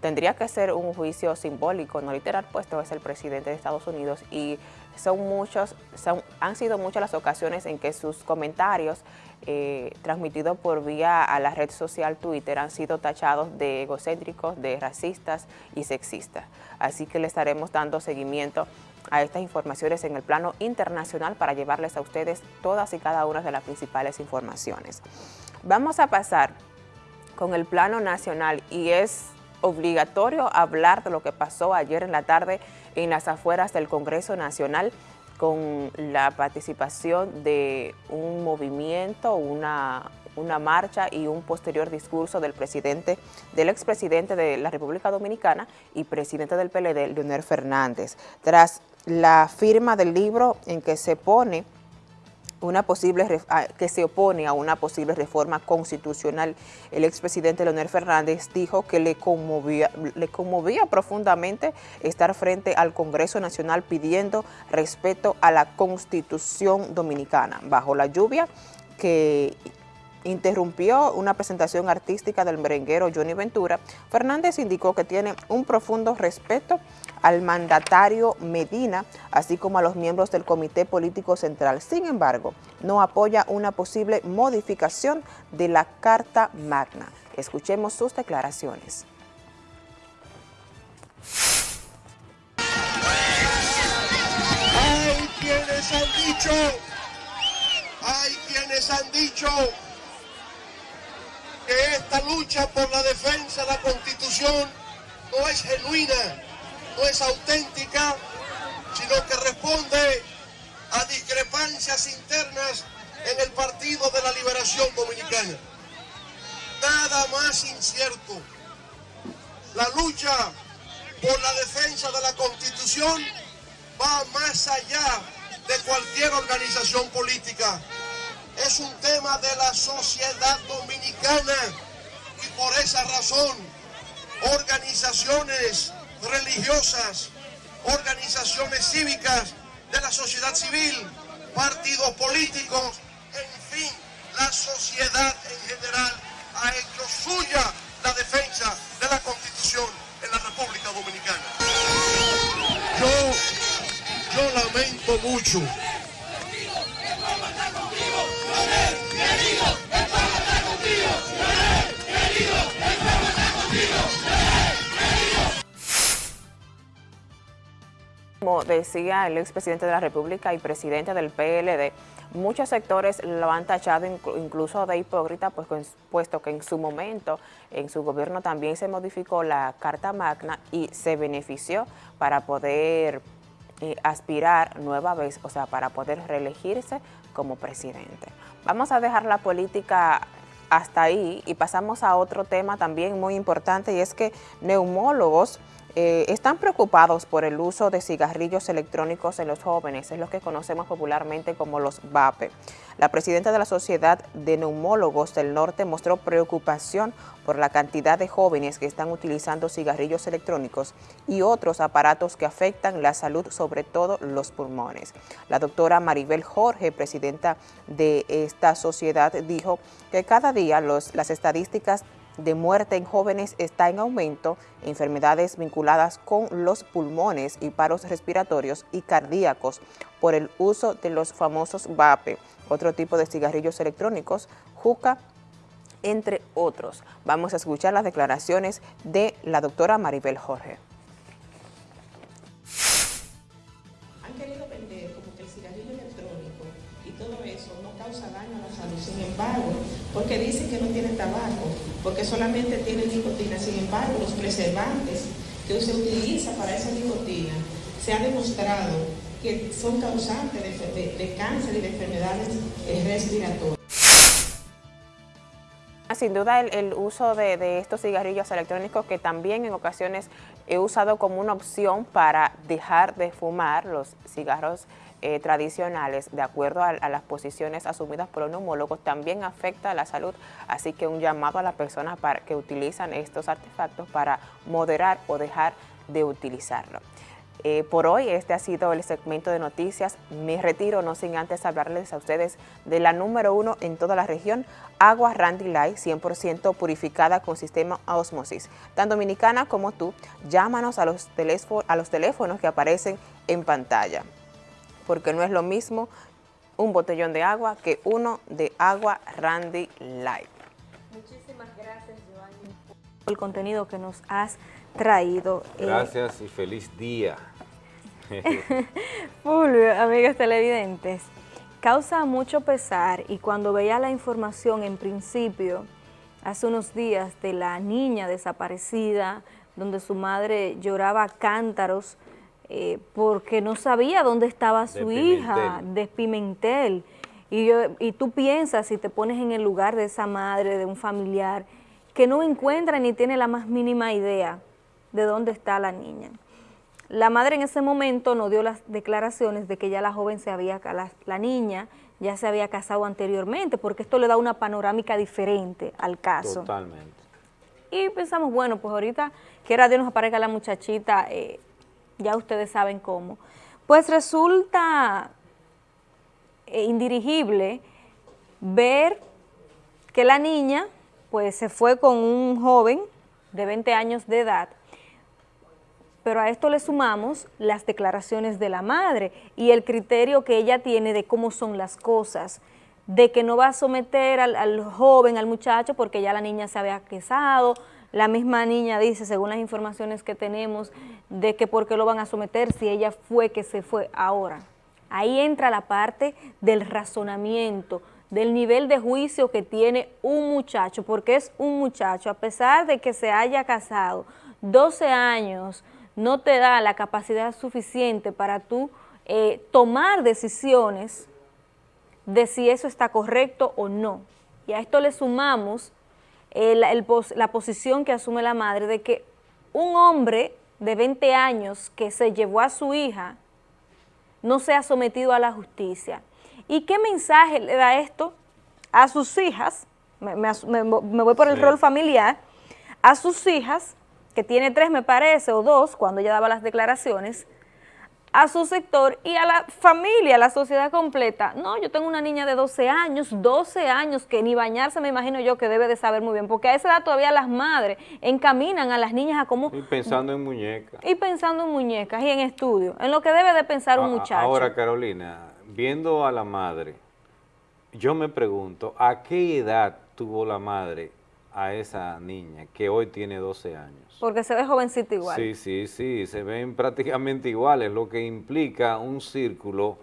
K: tendría que ser un juicio simbólico, no literal, puesto es el presidente de Estados Unidos y son muchos, son, han sido muchas las ocasiones en que sus comentarios eh, transmitidos por vía a la red social Twitter han sido tachados de egocéntricos, de racistas y sexistas. Así que le estaremos dando seguimiento a estas informaciones en el plano internacional para llevarles a ustedes todas y cada una de las principales informaciones. Vamos a pasar con el plano nacional y es obligatorio hablar de lo que pasó ayer en la tarde en las afueras del Congreso Nacional con la participación de un movimiento, una, una marcha y un posterior discurso del presidente, del expresidente de la República Dominicana y presidente del PLD, Leonel Fernández. Tras la firma del libro en que se pone una posible que se opone a una posible reforma constitucional. El expresidente Leonel Fernández dijo que le conmovía, le conmovía profundamente estar frente al Congreso Nacional pidiendo respeto a la Constitución Dominicana. Bajo la lluvia, que interrumpió una presentación artística del merenguero Johnny Ventura, Fernández indicó que tiene un profundo respeto al mandatario Medina, así como a los miembros del Comité Político Central. Sin embargo, no apoya una posible modificación de la Carta Magna. Escuchemos sus declaraciones.
T: Hay quienes han dicho, hay quienes han dicho que esta lucha por la defensa de la Constitución no es genuina, no es auténtica, sino que responde a discrepancias internas en el Partido de la Liberación Dominicana. Nada más incierto. La lucha por la defensa de la Constitución va más allá de cualquier organización política es un tema de la sociedad dominicana y por esa razón organizaciones religiosas, organizaciones cívicas de la sociedad civil, partidos políticos, en fin, la sociedad en general ha hecho suya la defensa de la Constitución en la República Dominicana. Yo, yo lamento mucho
K: como decía el expresidente de la República y presidente del PLD, muchos sectores lo han tachado incluso de hipócrita, pues, puesto que en su momento, en su gobierno también se modificó la Carta Magna y se benefició para poder eh, aspirar nueva vez, o sea, para poder reelegirse como presidente. Vamos a dejar la política hasta ahí y pasamos a otro tema también muy importante y es que neumólogos eh, están preocupados por el uso de cigarrillos electrónicos en los jóvenes, es lo que conocemos popularmente como los VAPE. La presidenta de la Sociedad de Neumólogos del Norte mostró preocupación por la cantidad de jóvenes que están utilizando cigarrillos electrónicos y otros aparatos que afectan la salud, sobre todo los pulmones. La doctora Maribel Jorge, presidenta de esta sociedad, dijo que cada día las estadísticas de muerte en jóvenes está en aumento, enfermedades vinculadas con los pulmones y paros respiratorios y cardíacos por el uso de los famosos VAPE, otro tipo de cigarrillos electrónicos, juca, entre otros. Vamos a escuchar las declaraciones de la doctora Maribel Jorge.
U: Y todo eso no causa daño a la salud, sin embargo, porque dicen que no tiene tabaco, porque solamente tiene nicotina. Sin embargo, los preservantes que se utiliza para esa nicotina se ha demostrado que son causantes de, cáncer y de enfermedades eh, respiratorias.
K: Sin duda el, uso de, estos cigarrillos electrónicos que también en ocasiones he usado como una opción para dejar de fumar los cigarros eh, tradicionales, de acuerdo a, las posiciones asumidas por los neumólogos, también afecta a la salud, así que un llamado a las personas para, que utilizan estos artefactos para moderar o dejar de utilizarlo. Eh, por hoy este ha sido el segmento de noticias. Me retiro no sin antes hablarles a ustedes de la número uno en toda la región, agua Randy Light 100% purificada con sistema osmosis. Tan dominicana como tú, llámanos a los, a los teléfonos que aparecen en pantalla porque no es lo mismo un botellón de agua que uno de agua Randy Light.
A: Muchísimas gracias, Giovanni, por el contenido que nos has traído.
B: Eh, gracias y feliz día.
A: Fulvio, amigos televidentes, causa mucho pesar y cuando veía la información en principio, hace unos días, de la niña desaparecida, donde su madre lloraba cántaros, eh, porque no sabía dónde estaba su hija, de Pimentel. Y, yo, y tú piensas, si te pones en el lugar de esa madre, de un familiar, que no encuentra ni tiene la más mínima idea de dónde está la niña. La madre en ese momento nos dio las declaraciones de que ya la joven se había, la, la niña ya se había casado anteriormente, porque esto le da una panorámica diferente al caso.
B: Totalmente.
A: Y pensamos, bueno, pues ahorita, quiera Dios nos aparezca la muchachita eh, ya ustedes saben cómo, pues resulta eh, indirigible ver que la niña pues se fue con un joven de 20 años de edad, pero a esto le sumamos las declaraciones de la madre y el criterio que ella tiene de cómo son las cosas, de que no va a someter al, al joven, al muchacho, porque ya la niña se había casado, la misma niña dice, según las informaciones que tenemos, de que por qué lo van a someter si ella fue que se fue ahora. Ahí entra la parte del razonamiento, del nivel de juicio que tiene un muchacho, porque es un muchacho, a pesar de que se haya casado 12 años, no te da la capacidad suficiente para tú eh, tomar decisiones de si eso está correcto o no. Y a esto le sumamos eh, la, la posición que asume la madre de que un hombre de 20 años que se llevó a su hija no sea sometido a la justicia. ¿Y qué mensaje le da esto a sus hijas? Me, voy por el rol familiar. A sus hijas, que tiene tres me parece, o dos, cuando ella daba las declaraciones, a su sector y a la familia, a la sociedad completa. No, yo tengo una niña de 12 años, 12 años, que ni bañarse me imagino yo que debe de saber muy bien, porque a esa edad todavía las madres encaminan a las niñas a cómo...
B: Y pensando en muñecas.
A: Y pensando en muñecas y en estudio, en lo que debe de pensar un muchacho.
B: Ahora, Carolina, viendo a la madre, yo me pregunto, ¿a qué edad tuvo la madre a esa niña que hoy tiene 12 años?
A: Porque se ve jovencita igual.
B: Sí, sí, sí, se ven prácticamente iguales, lo que implica un círculo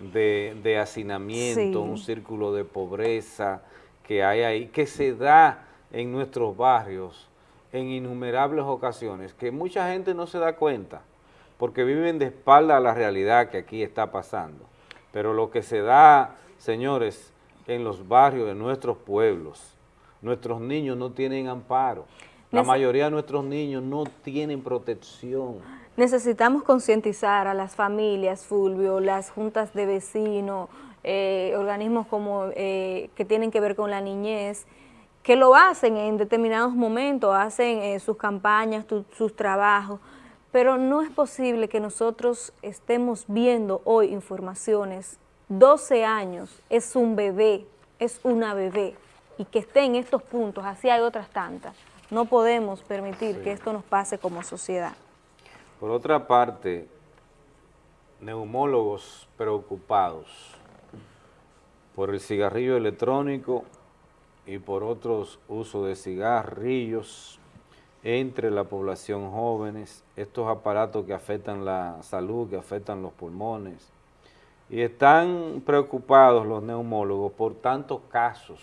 B: de, hacinamiento, un círculo de pobreza que hay ahí, que se da en nuestros barrios en innumerables ocasiones, que mucha gente no se da cuenta, porque viven de espalda a la realidad que aquí está pasando. Pero lo que se da, señores, en los barrios de nuestros pueblos, nuestros niños no tienen amparo. La mayoría de nuestros niños no tienen protección.
A: Necesitamos concientizar a las familias, Fulvio, las juntas de vecinos, eh, organismos como eh, que tienen que ver con la niñez, que lo hacen en determinados momentos, hacen eh, sus campañas, sus trabajos, pero no es posible que nosotros estemos viendo hoy informaciones, 12 años, es un bebé, es una bebé, y que esté en estos puntos, así hay otras tantas. No podemos permitir que esto nos pase como sociedad.
B: Por otra parte, neumólogos preocupados por el cigarrillo electrónico y por otros usos de cigarrillos entre la población jóvenes, estos aparatos que afectan la salud, que afectan los pulmones, y están preocupados los neumólogos por tantos casos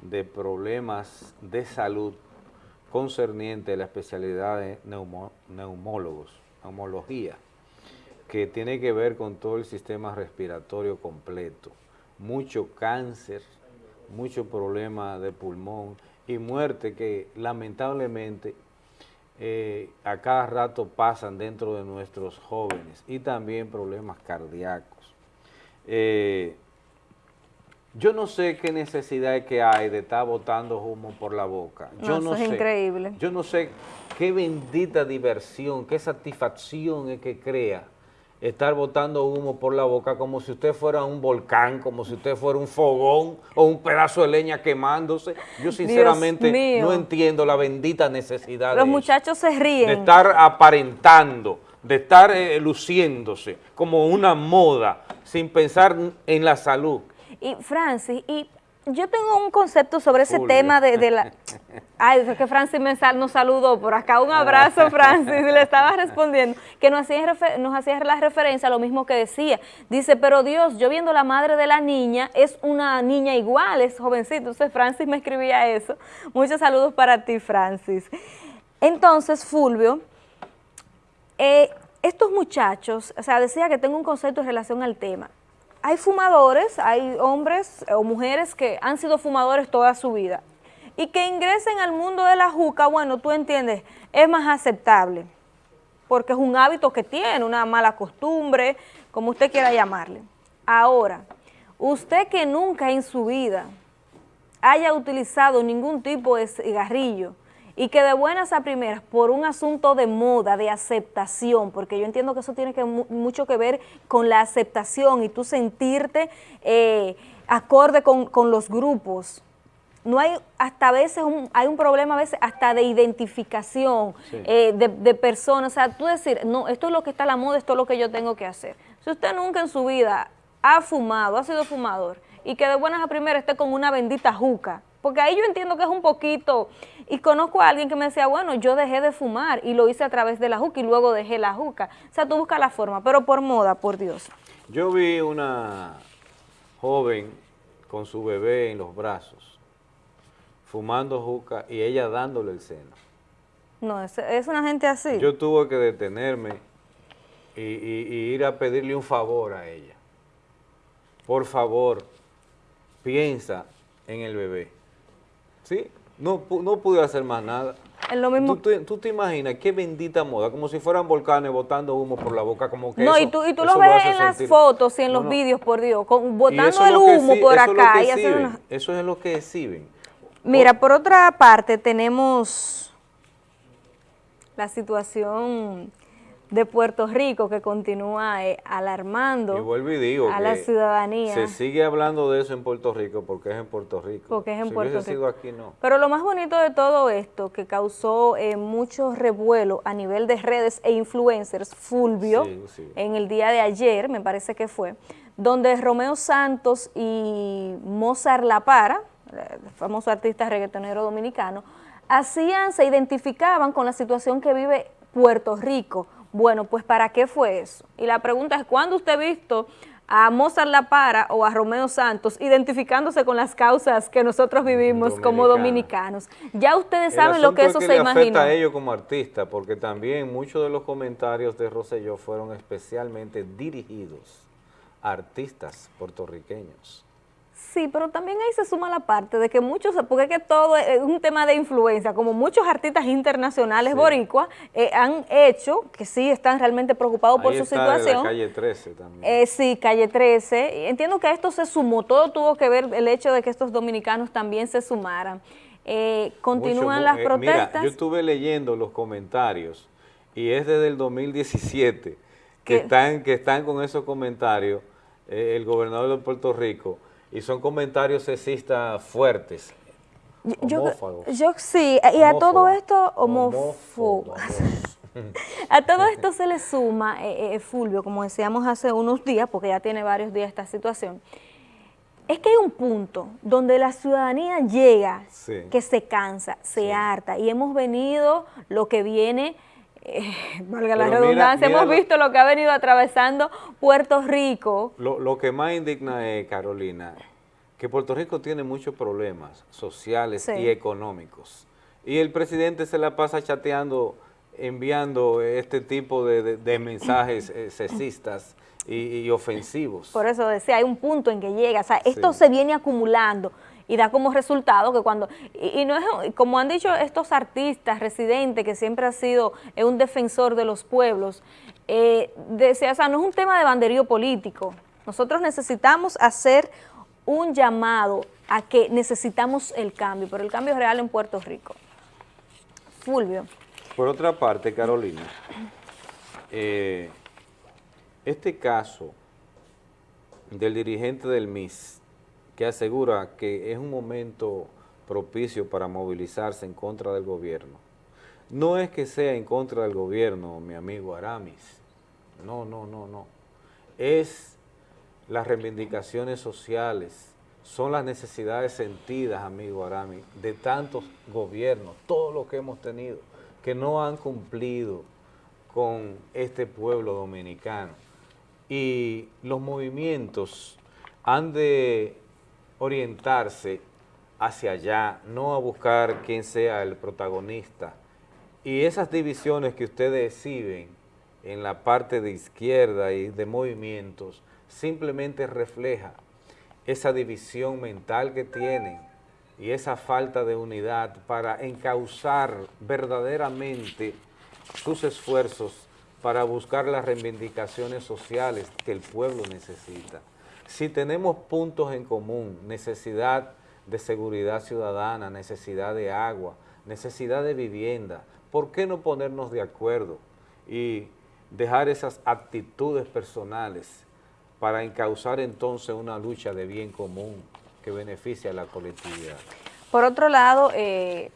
B: de problemas de salud concerniente a la especialidad de neumólogos, neumología, que tiene que ver con todo el sistema respiratorio completo, mucho cáncer, mucho problema de pulmón y muerte que lamentablemente eh, a cada rato pasan dentro de nuestros jóvenes y también problemas cardíacos. Eh, yo no sé qué necesidad que hay de estar botando humo por la boca. Yo no,
A: eso es increíble.
B: Yo no sé qué bendita diversión, qué satisfacción es que crea estar botando humo por la boca como si usted fuera un volcán, como si usted fuera un fogón o un pedazo de leña quemándose. Yo sinceramente no entiendo la bendita necesidad
A: Los muchachos se ríen.
B: De estar aparentando, de estar eh, luciéndose como una moda sin pensar en la salud.
A: Y Francis, y yo tengo un concepto sobre ese tema de, la... Ay, es que Francis me nos saludó por acá. Un abrazo, Francis, y le estaba respondiendo, que nos hacía, nos hacía la referencia a lo mismo que decía. Dice, pero Dios, yo viendo la madre de la niña, es una niña igual, es jovencita. Entonces Francis me escribía eso. Muchos saludos para ti, Francis. Entonces, Fulvio, eh, estos muchachos, o sea, decía que tengo un concepto en relación al tema hay fumadores, hay hombres o mujeres que han sido fumadores toda su vida y que ingresen al mundo de la juca, bueno, tú entiendes, es más aceptable porque es un hábito que tiene, una mala costumbre, como usted quiera llamarle. Ahora, usted que nunca en su vida haya utilizado ningún tipo de cigarrillo y que de buenas a primeras, por un asunto de moda, de aceptación, porque yo entiendo que eso tiene que mucho que ver con la aceptación y tú sentirte eh, acorde con, con los grupos, no hay, hasta a veces, un, hay un problema a veces hasta de identificación eh, de, personas, o sea, tú decir, no, esto es lo que está a la moda, esto es lo que yo tengo que hacer. Si usted nunca en su vida ha fumado, ha sido fumador, y que de buenas a primeras esté con una bendita juca, porque ahí yo entiendo que es un poquito, y conozco a alguien que me decía, bueno, yo dejé de fumar y lo hice a través de la juca y luego dejé la juca. O sea, tú buscas la forma, pero por moda, por Dios.
B: Yo vi una joven con su bebé en los brazos, fumando juca y ella dándole el seno.
A: No, es, una gente así.
B: Yo tuve que detenerme y, ir a pedirle un favor a ella. Por favor, piensa en el bebé. ¿Sí? No, no pude hacer más nada.
A: Es lo mismo.
B: ¿Tú, te imaginas qué bendita moda, como si fueran volcanes botando humo por la boca, como que
A: No, y tú, y tú lo ves en las fotos y en los vídeos, por Dios, botando el humo por acá.
B: Eso es lo que exhiben.
A: Mira, por otra parte tenemos la situación de Puerto Rico que continúa eh, alarmando a la ciudadanía.
B: Se sigue hablando de eso en Puerto Rico porque es en Puerto Rico.
A: Porque es en Puerto Rico.
B: Sido aquí, no.
A: Pero lo más bonito de todo esto, que causó eh, mucho revuelo a nivel de redes e influencers, Fulvio, en el día de ayer, me parece que fue, donde Romeo Santos y Mozart La Para, famoso artista reggaetonero dominicano, hacían, se identificaban con la situación que vive Puerto Rico. Bueno, pues ¿para qué fue eso? Y la pregunta es, ¿cuándo usted ha visto a Mozart La Para o a Romeo Santos identificándose con las causas que nosotros vivimos como dominicanos? Ya ustedes saben lo que eso se imagina. afecta
B: a ellos como artistas, porque también muchos de los comentarios de Rosselló fueron especialmente dirigidos a artistas puertorriqueños.
A: Sí, pero también ahí se suma la parte de que muchos, porque es que todo es un tema de influencia, como muchos artistas internacionales boricuas eh, han hecho, que sí están realmente preocupados por su situación.
B: calle 13 también.
A: Eh, sí, calle 13. Entiendo que esto se sumó, todo tuvo que ver el hecho de que estos dominicanos también se sumaran. Eh, continúan las protestas.
B: Mira, yo estuve leyendo los comentarios y es desde el 2017 que están, que están con esos comentarios el gobernador de Puerto Rico y son comentarios sexistas fuertes.
A: Yo, yo, sí, y a todo esto homófobos. a todo esto se le suma, eh, eh, Fulvio, como decíamos hace unos días, porque ya tiene varios días esta situación, es que hay un punto donde la ciudadanía llega, que se cansa, se harta, y hemos venido lo que viene eh, valga la redundancia, hemos visto lo que ha venido atravesando Puerto Rico.
B: Lo, que más indigna es, Carolina, que Puerto Rico tiene muchos problemas sociales y económicos. Y el presidente se la pasa chateando, enviando este tipo de, mensajes eh, sexistas y, ofensivos.
A: Por eso decía, hay un punto en que llega, o sea, esto se viene acumulando y da como resultado que cuando, y, no es, como han dicho estos artistas, residentes, que siempre ha sido un defensor de los pueblos, eh, o sea, no es un tema de banderío político, nosotros necesitamos hacer un llamado a que necesitamos el cambio, pero el cambio es real en Puerto Rico. Fulvio.
B: Por otra parte, Carolina, eh, este caso del dirigente del MIS que asegura que es un momento propicio para movilizarse en contra del gobierno. No es que sea en contra del gobierno, mi amigo Aramis. No, no, no, no. Es las reivindicaciones sociales, son las necesidades sentidas, amigo Aramis, de tantos gobiernos, todo lo que hemos tenido, que no han cumplido con este pueblo dominicano. Y los movimientos han de orientarse hacia allá, no a buscar quién sea el protagonista. Y esas divisiones que ustedes exhiben en la parte de izquierda y de movimientos, simplemente refleja esa división mental que tienen y esa falta de unidad para encauzar verdaderamente sus esfuerzos para buscar las reivindicaciones sociales que el pueblo necesita si tenemos puntos en común, necesidad de seguridad ciudadana, necesidad de agua, necesidad de vivienda. ¿Por qué no ponernos de acuerdo y dejar esas actitudes personales para encauzar entonces una lucha de bien común que beneficie a la colectividad?
A: Por otro lado, eh,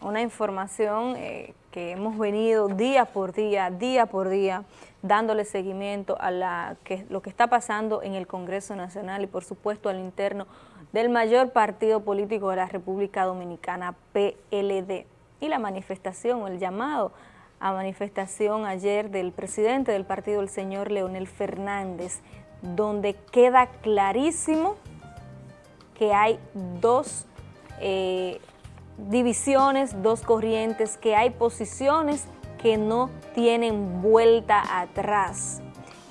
A: una información eh, que hemos venido día por día, día por día, dándole seguimiento a lo que está pasando en el Congreso Nacional y por supuesto al interno del mayor partido político de la República Dominicana, PLD, y la manifestación, el llamado a manifestación ayer del presidente del partido, el señor Leonel Fernández, donde queda clarísimo que hay dos eh, divisiones, dos corrientes, que hay posiciones que no tienen vuelta atrás.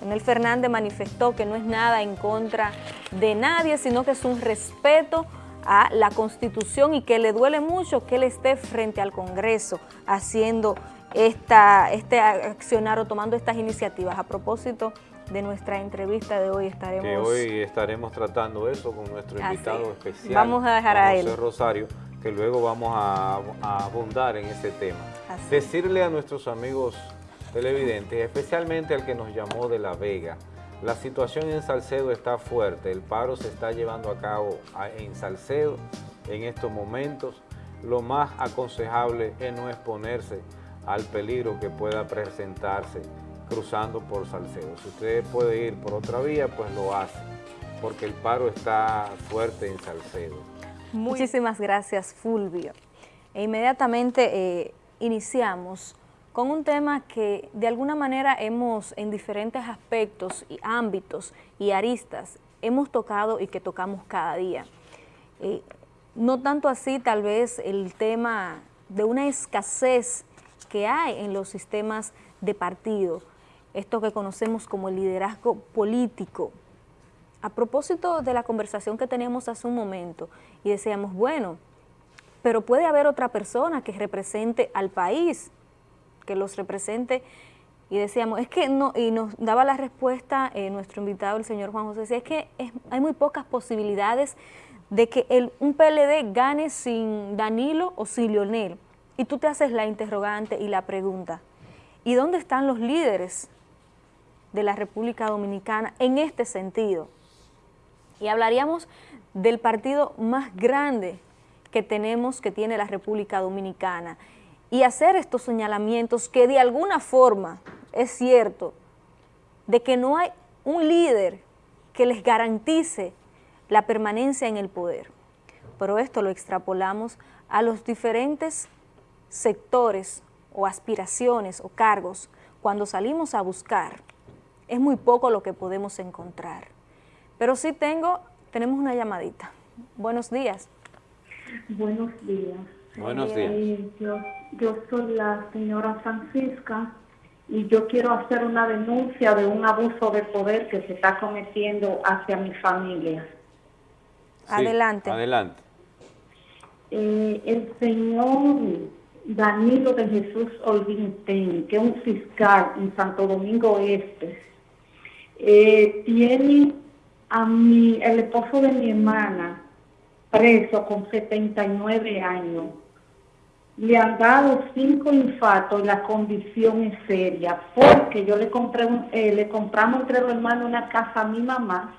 A: Leonel Fernández manifestó que no es nada en contra de nadie, sino que es un respeto a la Constitución y que le duele mucho que él esté frente al Congreso haciendo esta, este accionar o tomando estas iniciativas. A propósito de nuestra entrevista de hoy estaremos...
B: Que hoy estaremos tratando eso con nuestro invitado especial.
A: Vamos a dejar a
B: José Rosario que luego vamos a, abundar en ese tema. Decirle a nuestros amigos televidentes, especialmente al que nos llamó de La Vega, la situación en Salcedo está fuerte, el paro se está llevando a cabo en Salcedo en estos momentos. Lo más aconsejable es no exponerse al peligro que pueda presentarse cruzando por Salcedo. Si usted puede ir por otra vía, pues lo hace, porque el paro está fuerte en Salcedo.
A: Muchísimas gracias, Fulvio. E inmediatamente eh, iniciamos con un tema que de alguna manera hemos en diferentes aspectos y ámbitos y aristas hemos tocado y que tocamos cada día. Eh, no tanto así tal vez el tema de una escasez que hay en los sistemas de partido, esto que conocemos como liderazgo político, a propósito de la conversación que teníamos hace un momento y decíamos, bueno, pero puede haber otra persona que represente al país, que los represente, y decíamos, es que no, y nos daba la respuesta eh, nuestro invitado, el señor Juan José, decía, es que hay muy pocas posibilidades de que un PLD gane sin Danilo o sin Lionel. Y tú te haces la interrogante y la pregunta, ¿y dónde están los líderes de la República Dominicana en este sentido? Y hablaríamos del partido más grande que tenemos, que tiene la República Dominicana, y hacer estos señalamientos que de alguna forma es cierto, de que no hay un líder que les garantice la permanencia en el poder. Pero esto lo extrapolamos a los diferentes sectores o aspiraciones o cargos. Cuando salimos a buscar, es muy poco lo que podemos encontrar. Pero sí tengo, tenemos una llamadita. Buenos días.
V: Buenos días.
B: Buenos días.
V: Eh, yo, soy la señora Francisca y yo quiero hacer una denuncia de un abuso de poder que se está cometiendo hacia mi familia.
A: adelante.
B: Adelante.
V: Eh, el señor Danilo de Jesús Olvintén, que es un fiscal en Santo Domingo Este, eh, tiene a mi, el esposo de mi hermana, preso con 79 años. Le han dado cinco infartos y la condición es seria, porque yo le compré eh, le compramos entre los hermanos una casa a mi mamá.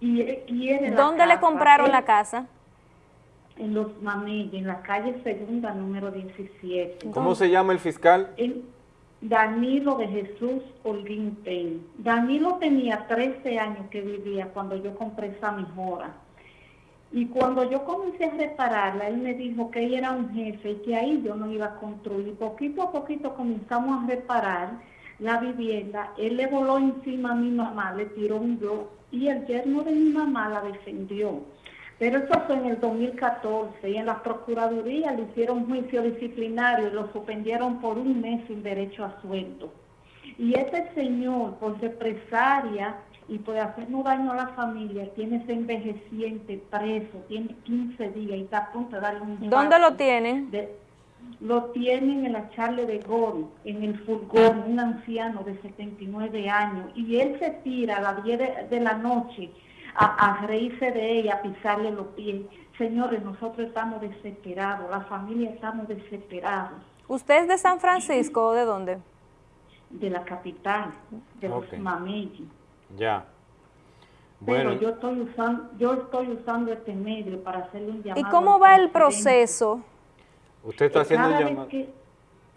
V: Y
A: ¿Dónde le compraron la casa?
V: En Los Mamillas, en la calle segunda, número 17.
B: ¿Cómo se llama el fiscal?
V: Danilo de Jesús Holguín. Danilo tenía 13 años que vivía cuando yo compré esa mejora. Y cuando yo comencé a repararla, él me dijo que él era un jefe y que ahí yo no iba a construir. Poquito a poquito comenzamos a reparar la vivienda. Él le voló encima a mi mamá, le tiró un yo y el yerno de mi mamá la defendió. Pero eso fue en el 2014 y en la Procuraduría le hicieron juicio disciplinario y lo suspendieron por un mes sin derecho a sueldo. Y este señor, por represaria y por hacernos daño a la familia, tiene ese envejeciente preso, tiene 15 días y está a punto de darle un...
A: ¿Dónde lo tienen?
V: lo tienen en la charla de Gol, en el furgón, un anciano de 79 años, y él se tira a las 10 de la noche a, reírse de ella, a pisarle los pies. Señores, nosotros estamos desesperados, la familia estamos desesperados.
A: ¿Usted es de San Francisco o de dónde?
V: De la capital, de los Mameyes.
B: Ya.
V: Bueno. Pero yo estoy usando, yo estoy usando este medio para hacerle un llamado.
A: ¿Y cómo va el proceso?
B: Usted está haciendo un llamado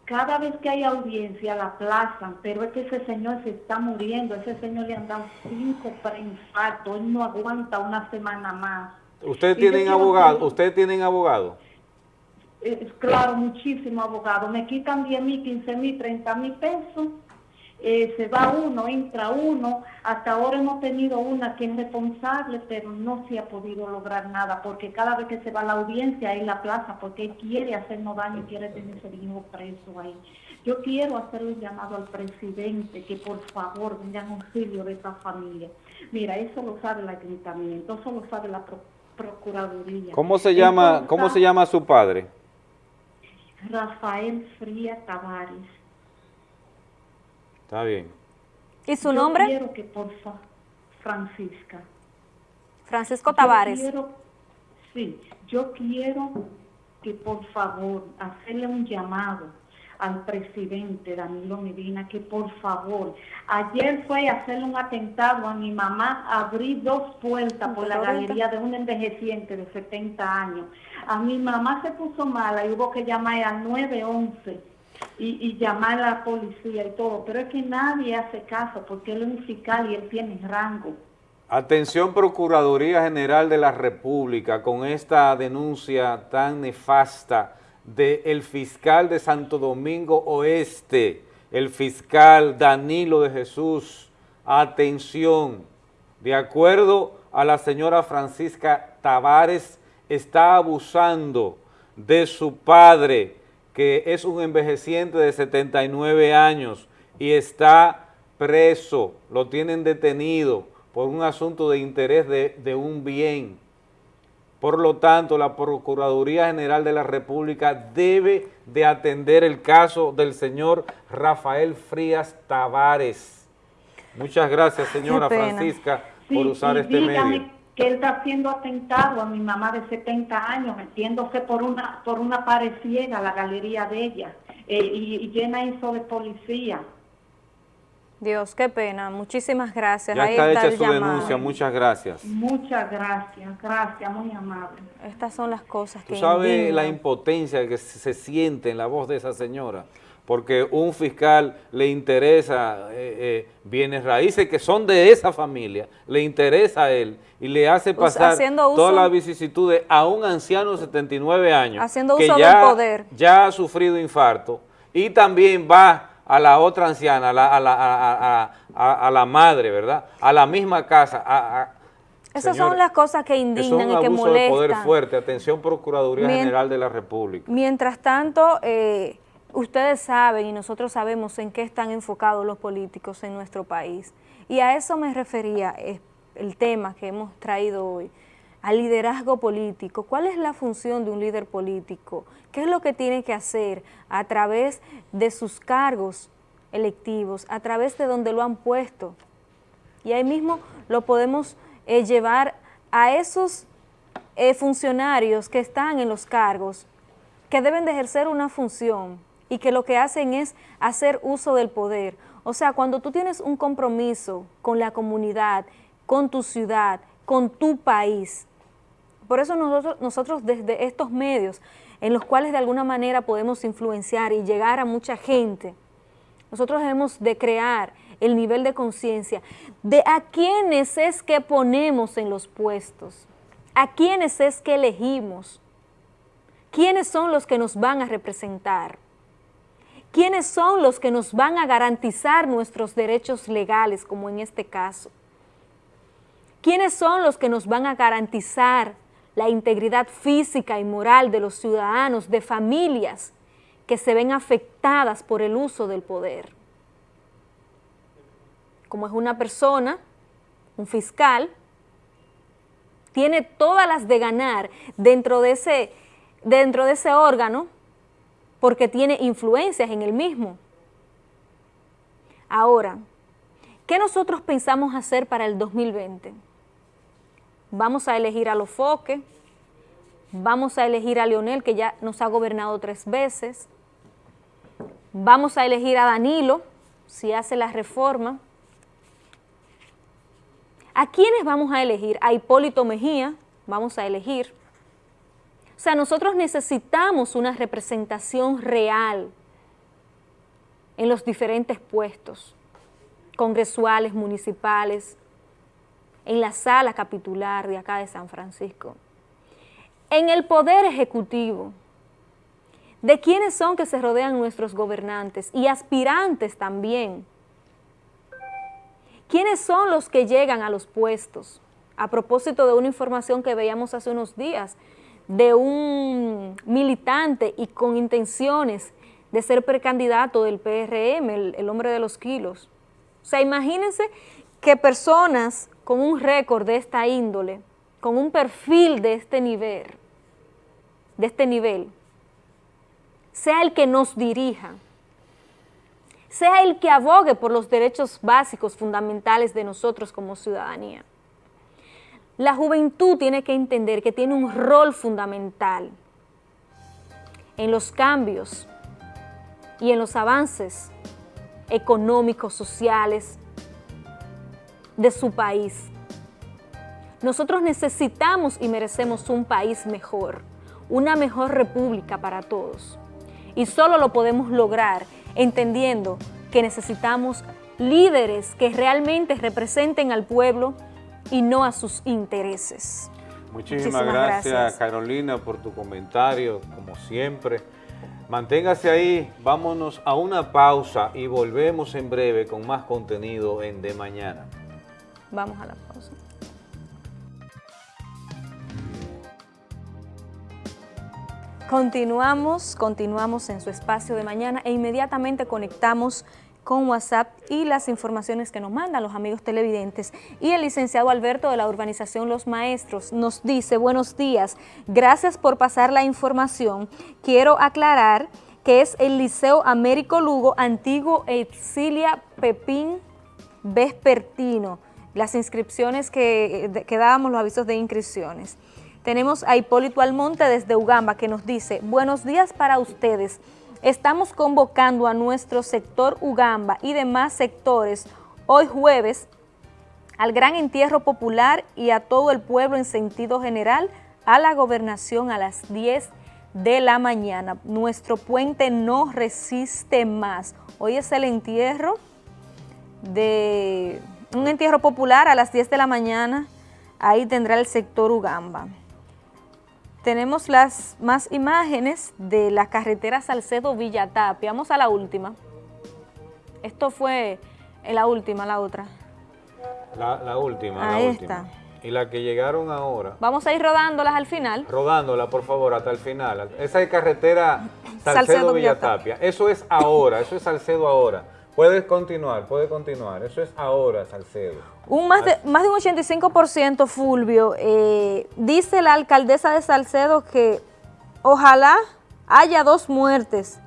V: cada vez que hay audiencia la aplazan, pero es que ese señor se está muriendo, ese señor le han dado cinco preinfartos, él no aguanta una semana más.
B: ¿Ustedes tienen abogado? ¿Ustedes tienen abogado?
V: claro, muchísimo abogado. Me quitan 10 mil, 15 mil, 30 mil pesos eh, se va uno, entra uno. Hasta ahora hemos tenido una que es responsable, pero no se ha podido lograr nada, porque cada vez que se va a la audiencia en la plaza, porque quiere hacernos daño y quiere tener ese hijo preso ahí. Yo quiero hacerle un llamado al presidente que por favor venga en auxilio de esta familia. Mira, eso lo sabe el ayuntamiento, eso lo sabe la procuraduría.
B: ¿Cómo se llama, ¿cómo se llama su padre?
V: Rafael Fría Tavares.
B: Está bien.
A: ¿Y su nombre?
V: quiero que por favor, Francisca.
A: Francisco Tavares.
V: sí, yo quiero que por favor hacerle un llamado al presidente Danilo Medina que por favor, ayer fue a hacerle un atentado a mi mamá, abrí dos puertas por la galería de un envejeciente de 70 años. A mi mamá se puso mala y hubo que llamar al 911 y, llamar a la policía y todo, pero es que nadie hace caso porque él es un fiscal y él tiene rango.
B: Atención Procuraduría General de la República con esta denuncia tan nefasta del fiscal de Santo Domingo Oeste, el fiscal Danilo de Jesús. Atención, de acuerdo a la señora Francisca Tavares, está abusando de su padre, que es un envejeciente de 79 años y está preso, lo tienen detenido por un asunto de interés de, un bien. Por lo tanto, la Procuraduría General de la República debe de atender el caso del señor Rafael Frías Tavares. Muchas gracias, señora Francisca, por usar este medio
V: que él está siendo atentado a mi mamá de 70 años, metiéndose por una por una pared ciega la galería de ella eh, y, llena eso de policía.
A: Dios, qué pena. Muchísimas gracias.
B: Ya está, hecha su denuncia. Muchas gracias.
V: Muchas gracias. Gracias, muy amable.
A: Estas son las cosas que
B: ¿Tú sabes la impotencia que se siente en la voz de esa señora? Porque un fiscal le interesa eh, eh, bienes raíces que son de esa familia, le interesa a él y le hace pasar todas las vicisitudes a un anciano de 79 años
A: haciendo uso que ya, del poder.
B: ya ha sufrido infarto y también va a la otra anciana, a la, a la, madre, ¿verdad? A la misma casa,
A: esas son las cosas que indignan y que molestan.
B: de poder fuerte. Atención, Procuraduría General de la República.
A: Mientras tanto, eh, Ustedes saben y nosotros sabemos en qué están enfocados los políticos en nuestro país. Y a eso me refería el tema que hemos traído hoy, al liderazgo político. ¿Cuál es la función de un líder político? ¿Qué es lo que tiene que hacer a través de sus cargos electivos, a través de donde lo han puesto? Y ahí mismo lo podemos eh, llevar a esos eh, funcionarios que están en los cargos, que deben de ejercer una función, y que lo que hacen es hacer uso del poder. O sea, cuando tú tienes un compromiso con la comunidad, con tu ciudad, con tu país, por eso nosotros, nosotros desde estos medios, en los cuales de alguna manera podemos influenciar y llegar a mucha gente, nosotros debemos de crear el nivel de conciencia de a quiénes es que ponemos en los puestos, a quiénes es que elegimos, quiénes son los que nos van a representar. ¿Quiénes son los que nos van a garantizar nuestros derechos legales, como en este caso? ¿Quiénes son los que nos van a garantizar la integridad física y moral de los ciudadanos, de familias que se ven afectadas por el uso del poder? Como es una persona, un fiscal, tiene todas las de ganar dentro de ese, dentro de ese órgano porque tiene influencias en el mismo. Ahora, ¿qué nosotros pensamos hacer para el 2020? vamos a elegir a Lofoque, vamos a elegir a Leonel, que ya nos ha gobernado tres veces, vamos a elegir a Danilo, si hace la reforma. ¿A quiénes vamos a elegir? A Hipólito Mejía, vamos a elegir. O sea, nosotros necesitamos una representación real en los diferentes puestos, congresuales, municipales, en la sala capitular de acá de San Francisco. En el poder ejecutivo, de quiénes son que se rodean nuestros gobernantes y aspirantes también. ¿Quiénes son los que llegan a los puestos? A propósito de una información que veíamos hace unos días, de un militante y con intenciones de ser precandidato del PRM, el, hombre de los kilos. O sea, imagínense que personas con un récord de esta índole, con un perfil de este nivel, de este nivel, sea el que nos dirija, sea el que abogue por los derechos básicos fundamentales de nosotros como ciudadanía. La juventud tiene que entender que tiene un rol fundamental en los cambios y en los avances económicos, sociales de su país. Nosotros necesitamos y merecemos un país mejor, una mejor república para todos. Y solo lo podemos lograr entendiendo que necesitamos líderes que realmente representen al pueblo y no a sus intereses.
B: Muchísimas, gracias, Carolina por tu comentario, como siempre. Manténgase ahí, vámonos a una pausa y volvemos en breve con más contenido en De Mañana.
A: Vamos a la pausa. Continuamos, continuamos en su espacio de mañana e inmediatamente conectamos con WhatsApp y las informaciones que nos mandan los amigos televidentes. Y el licenciado Alberto de la urbanización Los Maestros nos dice, buenos días, gracias por pasar la información. Quiero aclarar que es el Liceo Américo Lugo, antiguo Exilia Pepín Vespertino. Las inscripciones que, que dábamos, los avisos de inscripciones. Tenemos a Hipólito Almonte desde Ugamba que nos dice, buenos días para ustedes. Estamos convocando a nuestro sector Ugamba y demás sectores hoy jueves al gran entierro popular y a todo el pueblo en sentido general a la gobernación a las 10 de la mañana. Nuestro puente no resiste más. Hoy es el entierro de un entierro popular a las 10 de la mañana. Ahí tendrá el sector Ugamba. Tenemos las más imágenes de la carretera Salcedo-Villatapia. Vamos a la última. Esto fue la última, la otra.
B: La, última, Ahí está. Y la que llegaron ahora.
A: Vamos a ir rodándolas al final.
B: Rodándola, por favor, hasta el final. Esa es carretera Salcedo-Villatapia. Eso es ahora, eso es Salcedo ahora. Puedes continuar, puede continuar. Eso es ahora, Salcedo.
A: Un más, de, más de un 85%, Fulvio, eh, dice la alcaldesa de Salcedo que ojalá haya dos muertes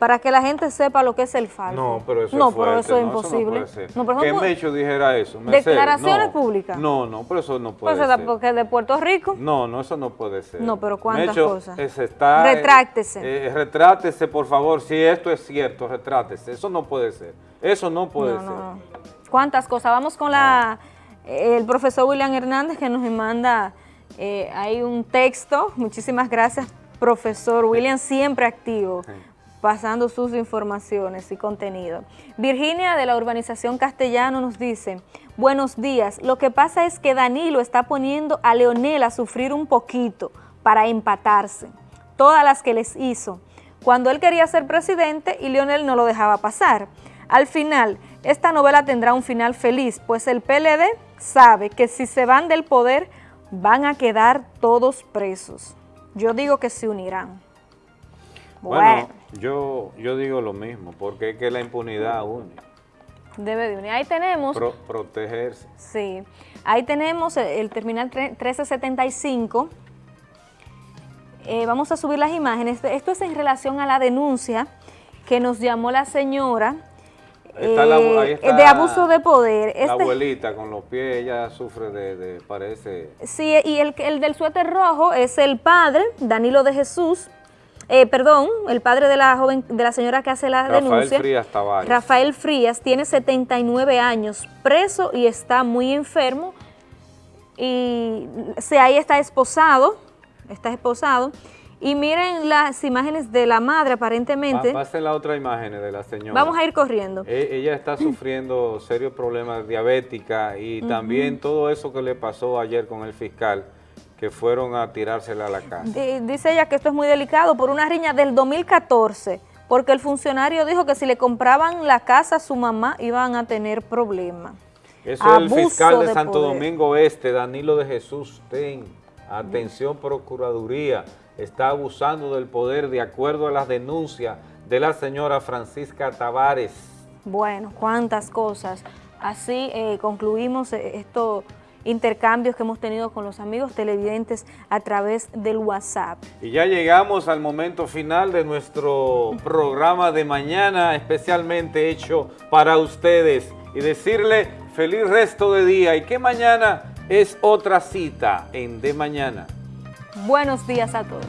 A: para que la gente sepa lo que es el falso.
B: No, pero eso es pero eso es imposible. no, que Mecho dijera eso.
A: Declaraciones públicas.
B: No, no, pero eso no puede pues ser.
A: porque de Puerto Rico.
B: No, no, eso no puede ser.
A: No, pero cuántas cosas.
B: está,
A: retráctese.
B: Eh, retráctese, por favor, si esto es cierto, retrátese. Eso no puede ser. Eso no puede ser.
A: ¿Cuántas cosas? Vamos con la el profesor William Hernández que nos manda eh, hay un texto. Muchísimas gracias, profesor William, siempre activo pasando sus informaciones y contenido. Virginia de la urbanización Castellano nos dice, buenos días, lo que pasa es que Danilo está poniendo a Leonel a sufrir un poquito para empatarse, todas las que les hizo, cuando él quería ser presidente y Leonel no lo dejaba pasar. Al final, esta novela tendrá un final feliz, pues el PLD sabe que si se van del poder, van a quedar todos presos. Yo digo que se unirán.
B: Bueno, yo, yo digo lo mismo, porque es que la impunidad une.
A: Debe de unir. Ahí tenemos...
B: protegerse.
A: Sí. Ahí tenemos el, terminal 1375. Eh, vamos a subir las imágenes. Esto es en relación a la denuncia que nos llamó la señora eh, de abuso de poder.
B: la este abuelita con los pies, ella sufre de, parece...
A: Sí, y el, el del suéter rojo es el padre, Danilo de Jesús, eh, perdón, el padre de la joven, de la señora que hace la denuncia.
B: Rafael Frías Tavares.
A: Rafael Frías tiene 79 años, preso y está muy enfermo. Y se, ahí está esposado, está esposado. Y miren las imágenes de la madre aparentemente.
B: Pasen la otra imagen de la señora.
A: Vamos a ir corriendo.
B: E, ella está sufriendo serios problemas diabética y también todo eso que le pasó ayer con el fiscal que fueron a tirársela a la casa.
A: Dice ella que esto es muy delicado por una riña del 2014, porque el funcionario dijo que si le compraban la casa a su mamá iban a tener problemas.
B: Eso es el fiscal de, Santo Domingo Este, Danilo de Jesús Ten. Atención Procuraduría, está abusando del poder de acuerdo a las denuncias de la señora Francisca Tavares.
A: Bueno, cuántas cosas. Así eh, concluimos eh, esto intercambios que hemos tenido con los amigos televidentes a través del WhatsApp.
B: Y ya llegamos al momento final de nuestro programa de mañana, especialmente hecho para ustedes. Y decirle feliz resto de día y que mañana es otra cita en De Mañana.
A: Buenos días a todos.